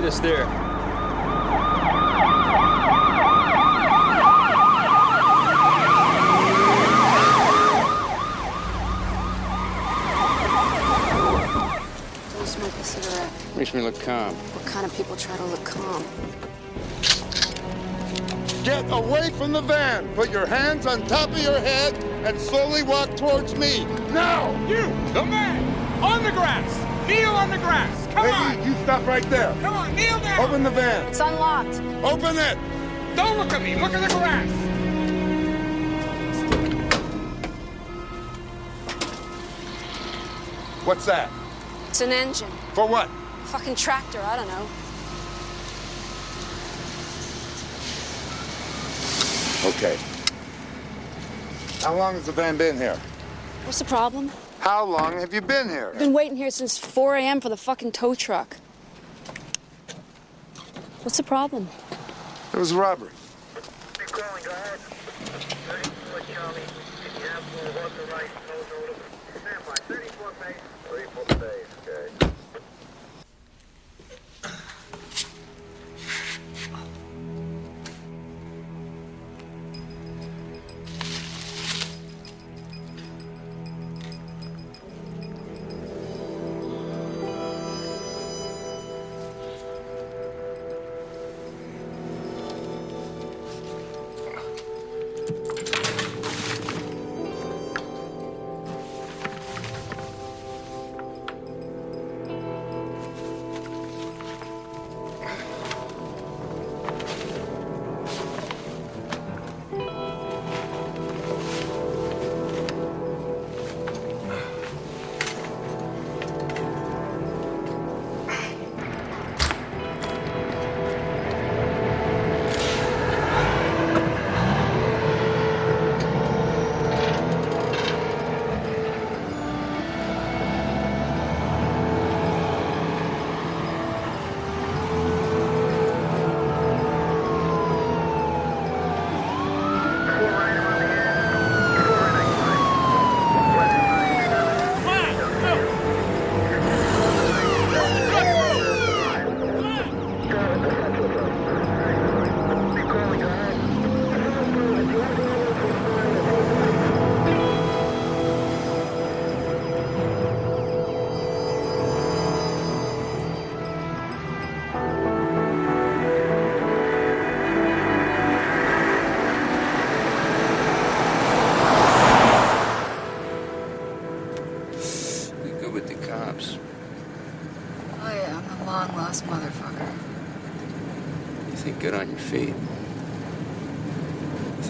Meet us there. Go smoke a cigarette. Makes me look calm. What kind of people try to look calm? Get away from the van. Put your hands on top of your head and slowly walk towards me. Now! You, the man, on the grass. Kneel on the grass. Come Peggy, on. you stop right there. Come on, kneel down. Open the van. It's unlocked. Open it. Don't look at me. Look at the grass. What's that? It's an engine. For what? Fucking tractor, I don't know. Okay. How long has the van been here? What's the problem? How long have you been here? I've been waiting here since 4 a.m. for the fucking tow truck. What's the problem? It was a robbery. Be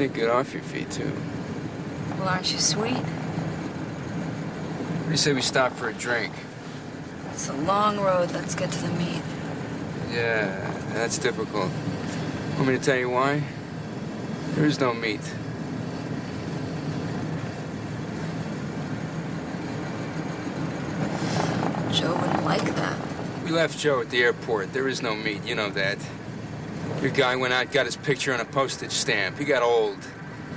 Think good off your feet, too. Well, aren't you sweet? What do you say we stop for a drink? It's a long road. Let's get to the meat. Yeah, that's difficult. Want me to tell you why? There is no meat. Joe wouldn't like that. We left Joe at the airport. There is no meat. You know that. Your guy went out, got his picture on a postage stamp. He got old.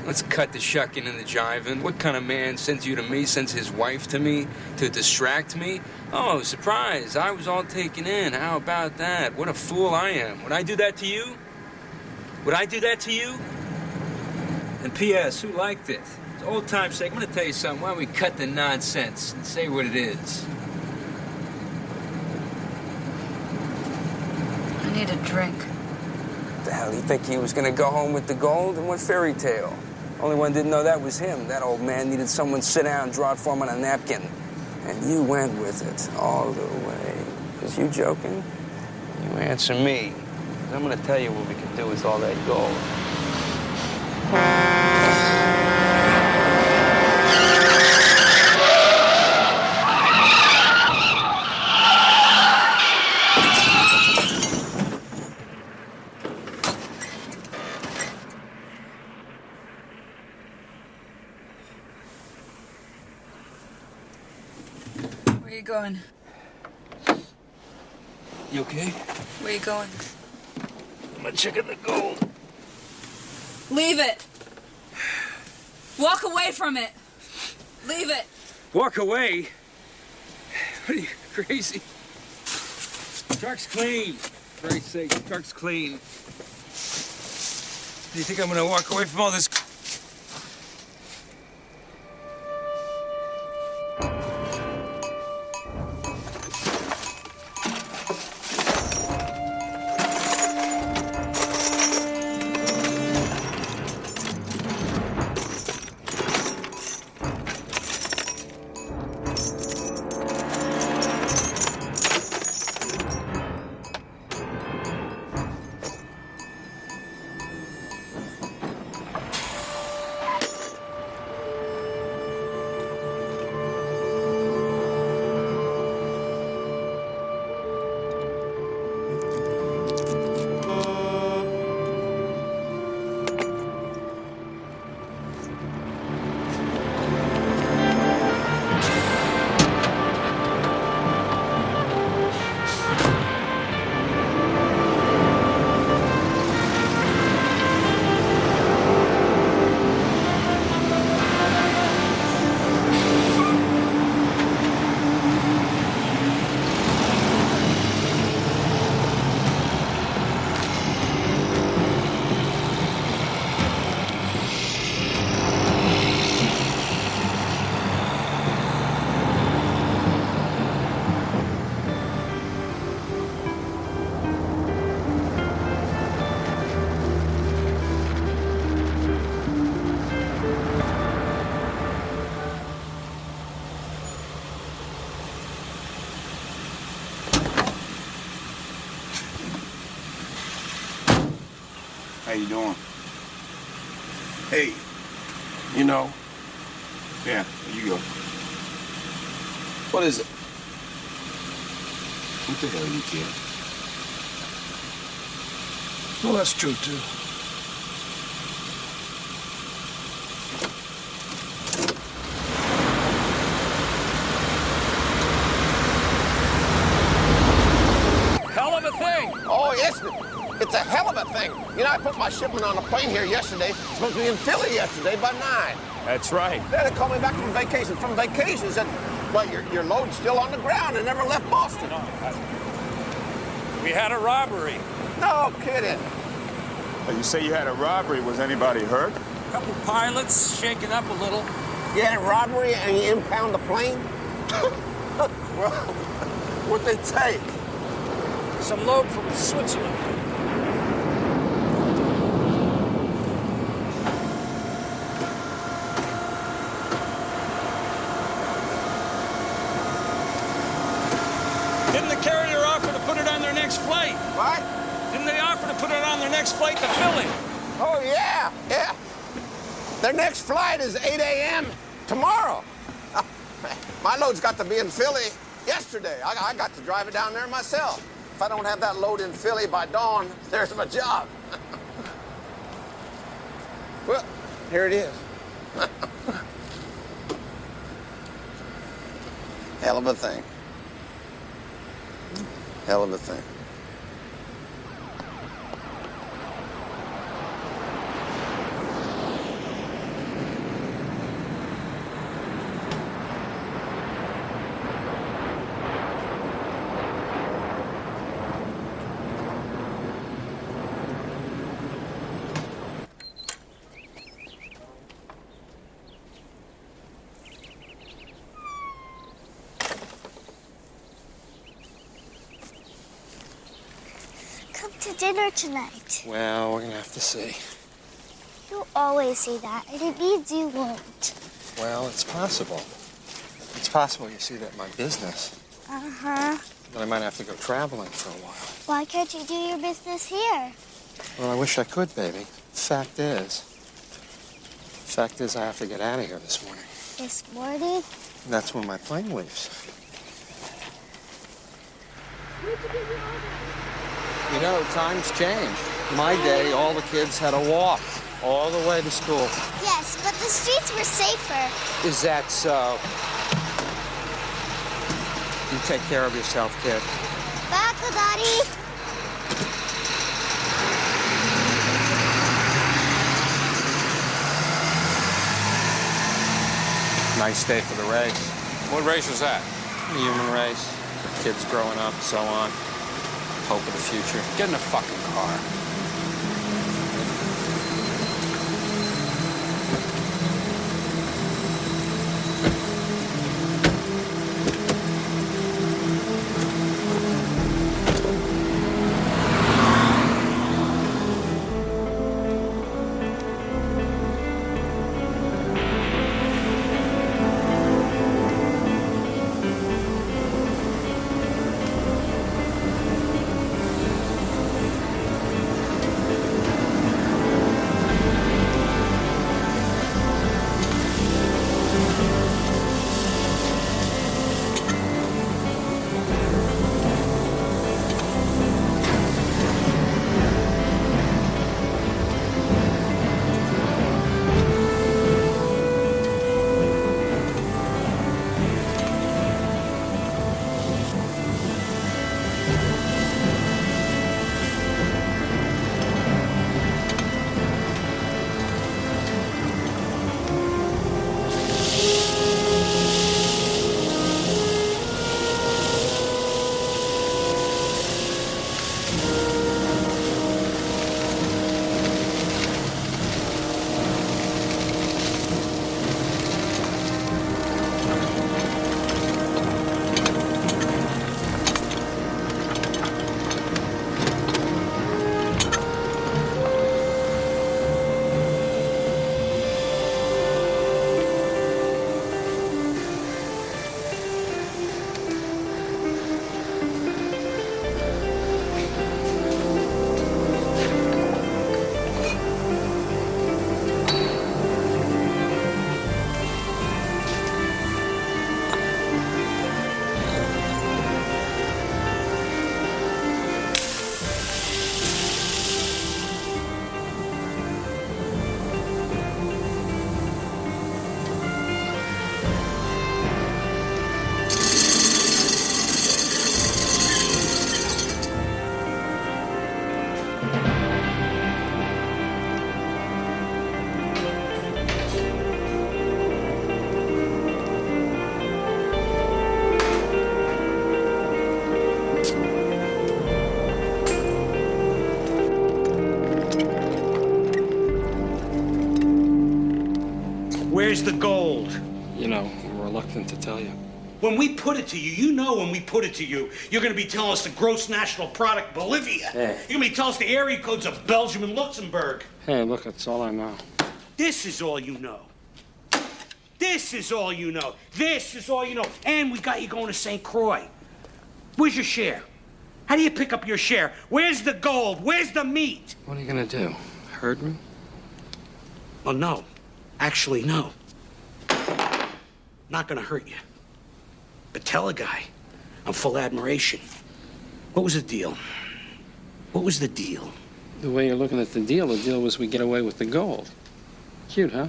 Let's cut the shucking and the jiving. What kind of man sends you to me, sends his wife to me to distract me? Oh, surprise. I was all taken in. How about that? What a fool I am. Would I do that to you? Would I do that to you? And P.S., who liked it? It's old time's sake. I'm going to tell you something. Why don't we cut the nonsense and say what it is? I need a drink. The hell, you think he was gonna go home with the gold? And what fairy tale? Only one didn't know that was him. That old man needed someone to sit down and draw it for him on a napkin. And you went with it all the way. Was you joking? You answer me. I'm gonna tell you what we can do with all that gold. Going? You okay? Where you going? I'm gonna check in the gold. Leave it. Walk away from it. Leave it. Walk away? What are you, crazy? Truck's clean. For Christ's sake, truck's clean. Do you think I'm gonna walk away from all this? How you doing? Hey, you know. Yeah, there you go. What is it? What the hell you kid? Well, that's true too. Hell of a thing. Oh, yes. It's a hell of a thing. You know, I put my shipment on a plane here yesterday. It's supposed to be in Philly yesterday by 9. That's right. Then they called me back from vacation. From vacation, said, well, your, your load's still on the ground and never left Boston. We had a robbery. No kidding. Oh, you say you had a robbery. Was anybody hurt? A couple pilots shaken up a little. You had a robbery and you impound the plane? well, what'd they take? Some load from Switzerland. Didn't the carrier offer to put it on their next flight? What? Didn't they offer to put it on their next flight to Philly? Oh, yeah, yeah. Their next flight is 8 a.m. tomorrow. My load's got to be in Philly yesterday. I, I got to drive it down there myself. If I don't have that load in Philly by dawn, there's my job. well, here it is. Hell of a thing. Hell of a thing. Come to dinner tonight. Well, we're gonna have to see. You always say that, and it means you won't. Well, it's possible. It's possible you see that my business. Uh-huh. That I might have to go traveling for a while. Why can't you do your business here? Well, I wish I could, baby. Fact is, fact is, I have to get out of here this morning. This morning? That's when my plane leaves. You know, times change. My day, all the kids had to walk all the way to school. Yes, but the streets were safer. Is that so? You take care of yourself, kid. Back, Daddy. Nice day for the race. What race was that? The human race. Kids growing up, so on. Hope of the future. Get in a fucking car. Where's the gold? You know, I'm reluctant to tell you. When we put it to you, you know when we put it to you, you're going to be telling us the gross national product Bolivia. Hey. You're going to be telling us the area codes of Belgium and Luxembourg. Hey, look, that's all I know. This is all you know. This is all you know. This is all you know. And we got you going to St. Croix. Where's your share? How do you pick up your share? Where's the gold? Where's the meat? What are you gonna do? Hurt me? Well, no. Actually, no. Not gonna hurt you. But tell a guy I'm full admiration. What was the deal? What was the deal? The way you're looking at the deal, the deal was we get away with the gold. Cute, huh?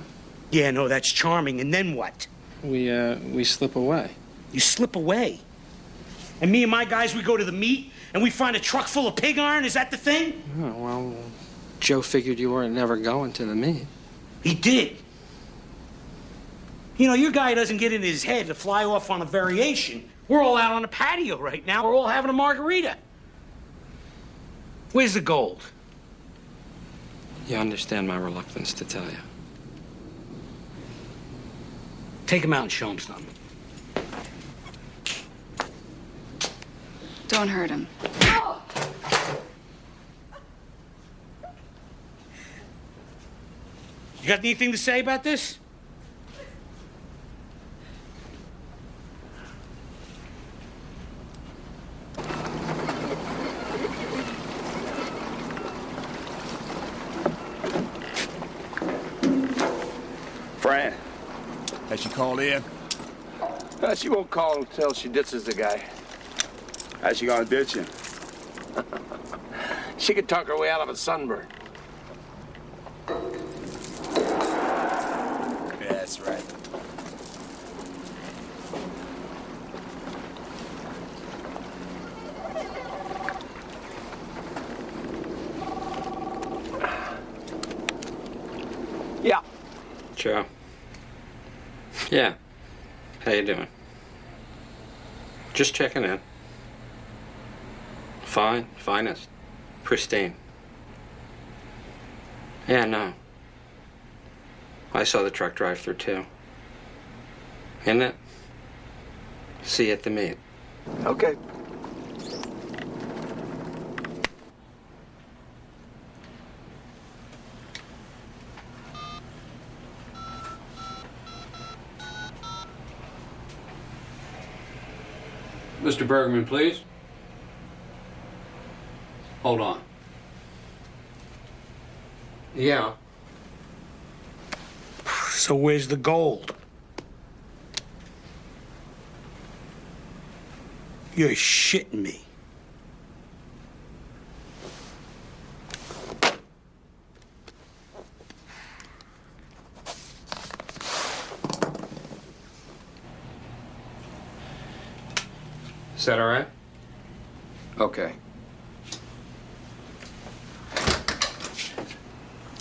Yeah, no, that's charming. And then what? We, uh, we slip away. You slip away. And me and my guys, we go to the meet and we find a truck full of pig iron. Is that the thing? Oh, well, Joe figured you weren't never going to the meet. He did. You know, your guy doesn't get in his head to fly off on a variation. We're all out on a patio right now. We're all having a margarita. Where's the gold? You understand my reluctance to tell you. Take him out and show him something. Don't hurt him. You got anything to say about this? Fran. Has she called in? Uh, she won't call until she ditches the guy. How's she gonna ditch him? She could talk her way out of a sunburn. Yeah, that's right. Yeah. Joe. Yeah. How you doing? Just checking in. Fine, finest, pristine. Yeah, no. I saw the truck drive through too. Isn't it? See you at the meet. Okay. Mr. Bergman, please. Hold on. Yeah. So where's the gold? You're shitting me. Is that all right? Okay.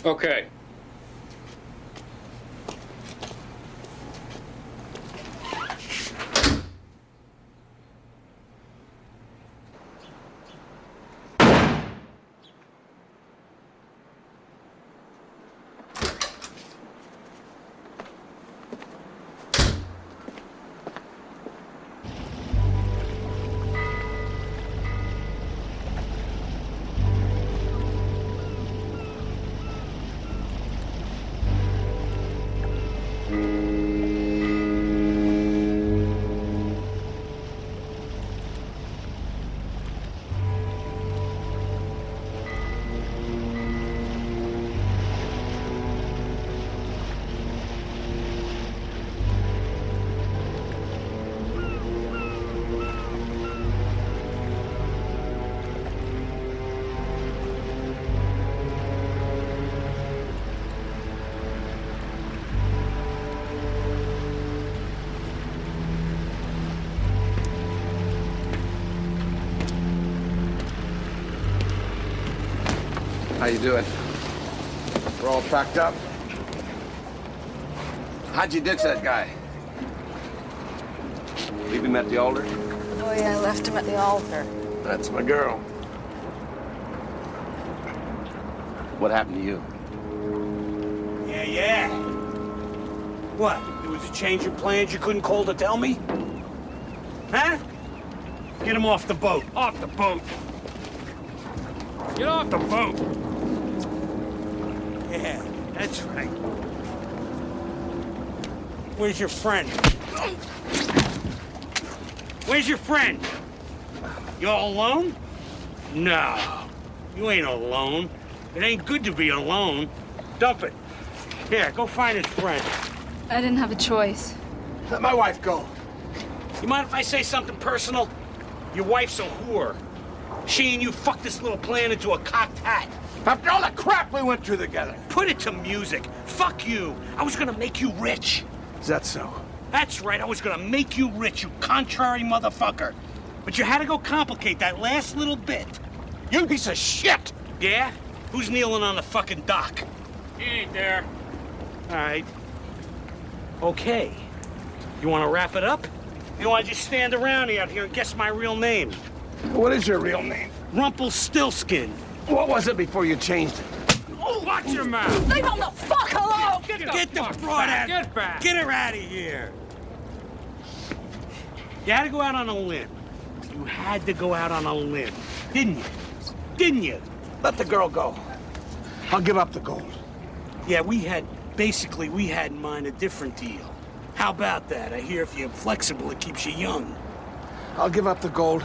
Okay. You doing? We're all packed up. How'd you ditch that guy? Leave him at the altar? Oh, yeah, I left him at the altar. That's my girl. What happened to you? Yeah, yeah. What? There was a change in plans you couldn't call to tell me? Huh? Get him off the boat. Off the boat. Get off the boat. Yeah, that's right. Where's your friend? Where's your friend? You all alone? No, you ain't alone. It ain't good to be alone. Dump it. Here, go find his friend. I didn't have a choice. Let my wife go. You mind if I say something personal? Your wife's a whore. She and you fucked this little plan into a cocked hat. After all the crap we went through together. Put it to music. Fuck you. I was gonna make you rich. Is that so? That's right, I was gonna make you rich, you contrary motherfucker. But you had to go complicate that last little bit. You piece of shit! Yeah? Who's kneeling on the fucking dock? He ain't there. All right. Okay. You wanna wrap it up? You wanna just stand around out here and guess my real name? What is your real name? Rumpelstiltskin. What was it before you changed it? Oh, watch your mouth! Leave him the fuck alone! Get the, get the broad out. Get back. Get her out of here. You had to go out on a limb. You had to go out on a limb, didn't you? Didn't you? Let the girl go. I'll give up the gold. Yeah, we had basically we had in mind a different deal. How about that? I hear if you're flexible, it keeps you young. I'll give up the gold.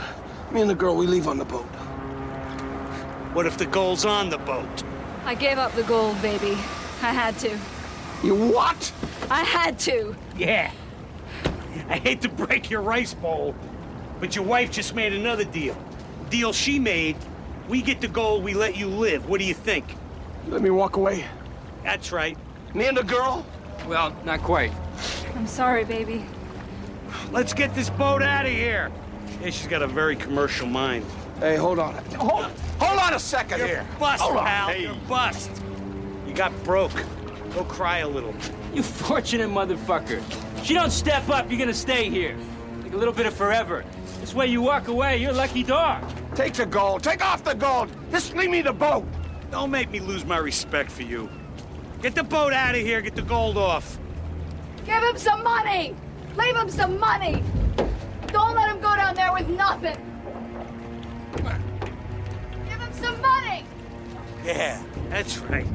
Me and the girl, we leave on the boat. What if the gold's on the boat? I gave up the gold, baby. I had to. You what? I had to. Yeah. I hate to break your rice bowl, but your wife just made another deal. Deal she made, we get the gold, we let you live. What do you think? Let me walk away. That's right. Me and the girl? Well, not quite. I'm sorry, baby. Let's get this boat out of here. Yeah, she's got a very commercial mind. Hey, hold on. Hold, hold on a 2nd You're here. bust, hold on. pal. You're bust. You got broke. Go cry a little. You fortunate motherfucker. If you don't step up, you're gonna stay here. Like a little bit of forever. This way you walk away, you're a lucky dog. Take the gold. Take off the gold. Just leave me the boat. Don't make me lose my respect for you. Get the boat out of here. Get the gold off. Give him some money! Leave him some money! Don't let him go down there with nothing! Yeah, that's right.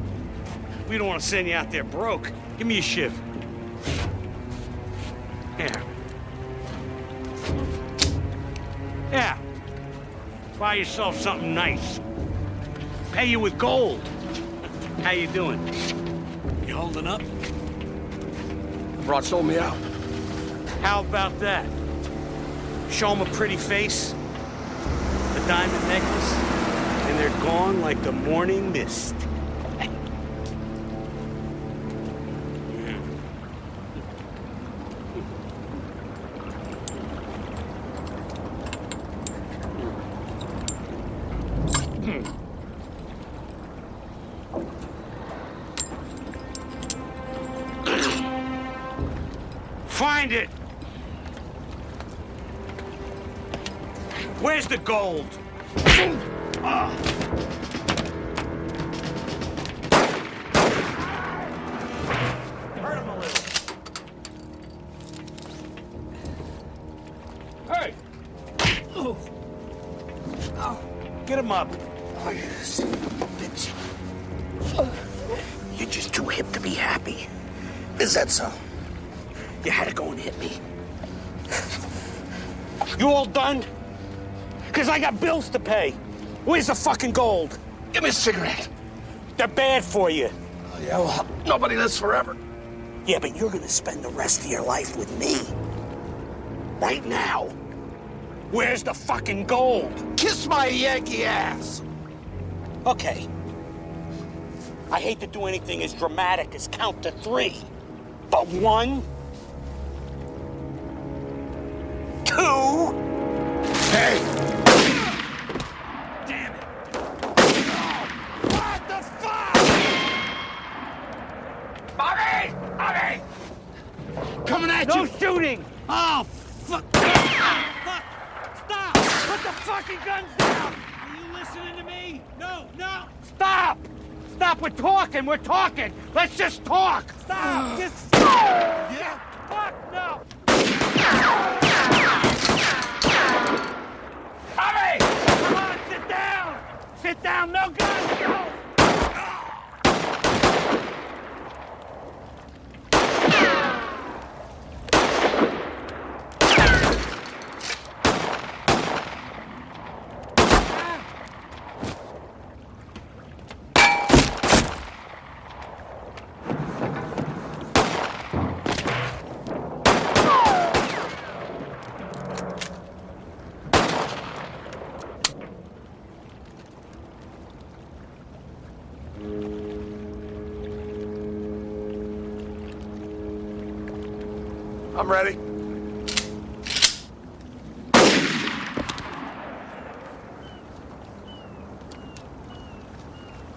We don't want to send you out there broke. Give me a shiv. Here. Yeah. Buy yourself something nice. Pay you with gold. How you doing? You holding up? Broad sold me out. How about that? Show 'em a pretty face, a diamond necklace, and they're gone like the morning mist. Find it! Where's the gold? Pay. Where's the fucking gold? Give me a cigarette. They're bad for you. Oh, yeah, well, nobody lives forever. Yeah, but you're gonna spend the rest of your life with me. Right now. Where's the fucking gold? Kiss my Yankee ass. Okay. I hate to do anything as dramatic as count to three. But one, two. Hey! Damn it. What the Oh, fuck! Fuck! Stop! Put the fucking guns down! Are you listening to me? No, no! Stop! Stop! We're talking. We're talking. Let's just talk. Stop. just. Yeah. Fuck no. Hurry! Come on, sit down. Sit down. No guns. Go. I'm ready.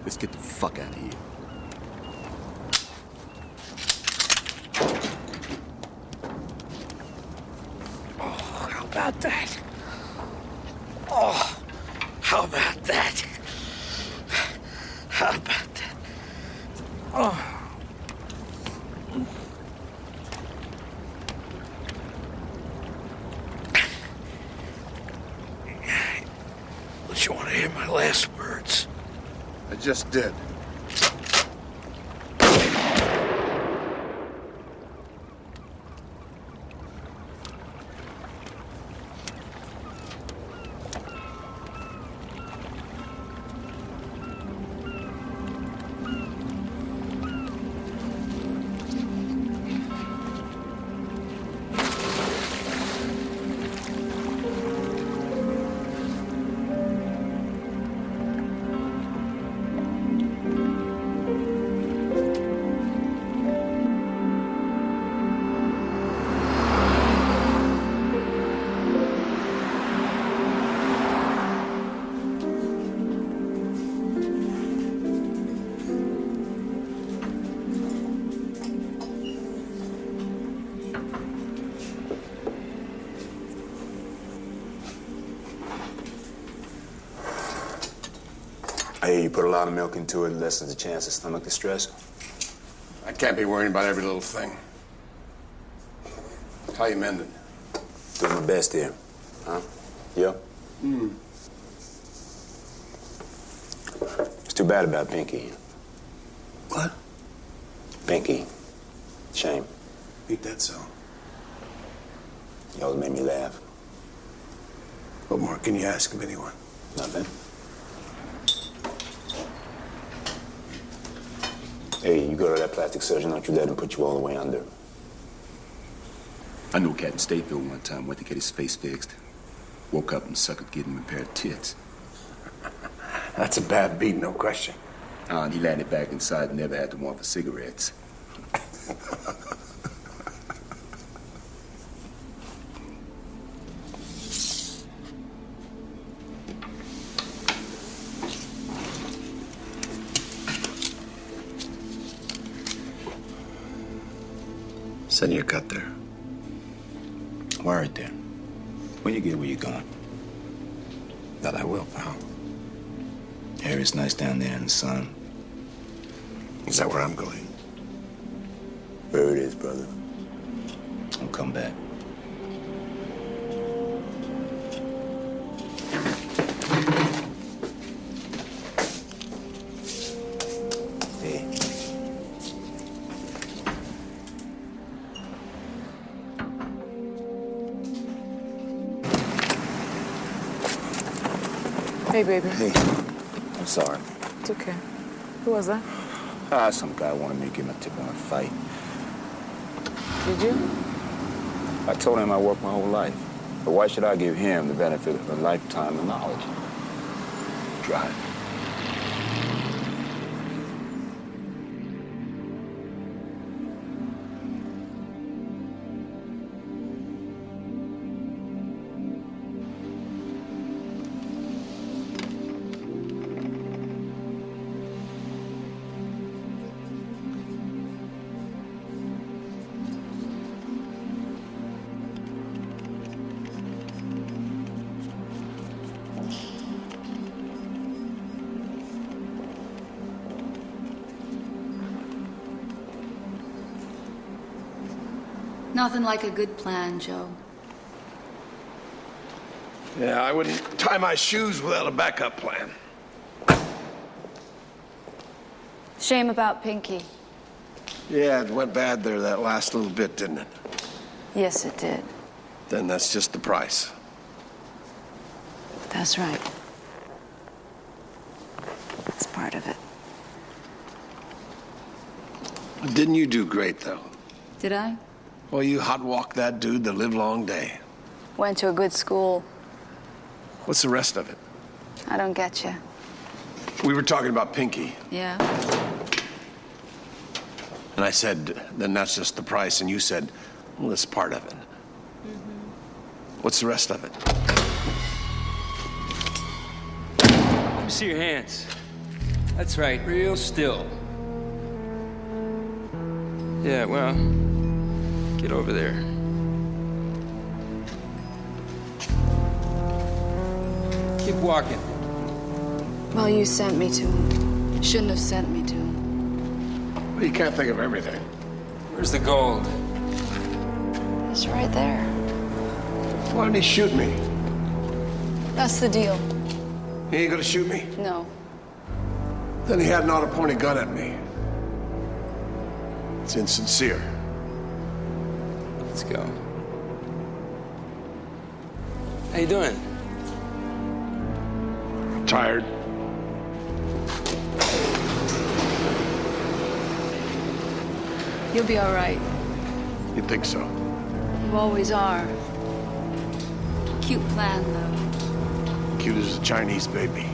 Let's get the fuck out of here. Oh, how about that? Oh, how about that? How about that? Oh. Don't you want to hear last words? I just did. Lot of milk into it, lessens the chance of stomach distress. I can't be worrying about every little thing. How you mending? Doing my best here. Huh? Yeah? Hmm. It's too bad about Pinky. What? Pinky. Shame. Ain't that so? You always made me laugh. What more can you ask of anyone? Nothing. Hey, you go to that plastic surgeon, don't you let him put you all the way under. I knew a cat in Stateville one time went to get his face fixed. Woke up and suckered getting him a pair of tits. That's a bad beat, no question. Uh, and he landed back inside and never had to want for cigarettes. Send your cut there. Worried there. When you get where you're going. That I will, pal. Air is nice down there in the sun. Is that where I'm going? There it is, brother. I'll come back. Hey, baby. Hey. I'm sorry. It's okay. Who was that? Ah, some guy wanted me to give him a tip on a fight. Did you? I told him I worked my whole life. But why should I give him the benefit of a lifetime of knowledge? Drive. Nothing like a good plan, Joe. Yeah, I wouldn't tie my shoes without a backup plan. Shame about Pinky. Yeah, it went bad there that last little bit, didn't it? Yes, it did. Then that's just the price. That's right. That's part of it. Didn't you do great, though? Did I? Well, you hot walked that dude the live long day. Went to a good school. What's the rest of it? I don't get you. We were talking about Pinky, Yeah? and I said, then that's just the price, and you said, well, it's part of it. Mm -hmm. What's the rest of it? Let me see your hands. That's right, real still. Yeah, well, get over there. Keep walking. Well, you sent me to him. Shouldn't have sent me to him. Well, you can't think of everything. Where's the gold? It's right there. Why didn't he shoot me? That's the deal. He ain't gonna shoot me? No. Then he had an auto-pointed gun at me. It's insincere. Let's go. How you doing? Tired. You'll be all right. You think so? You always are. Cute plan, though. Cute as a Chinese baby.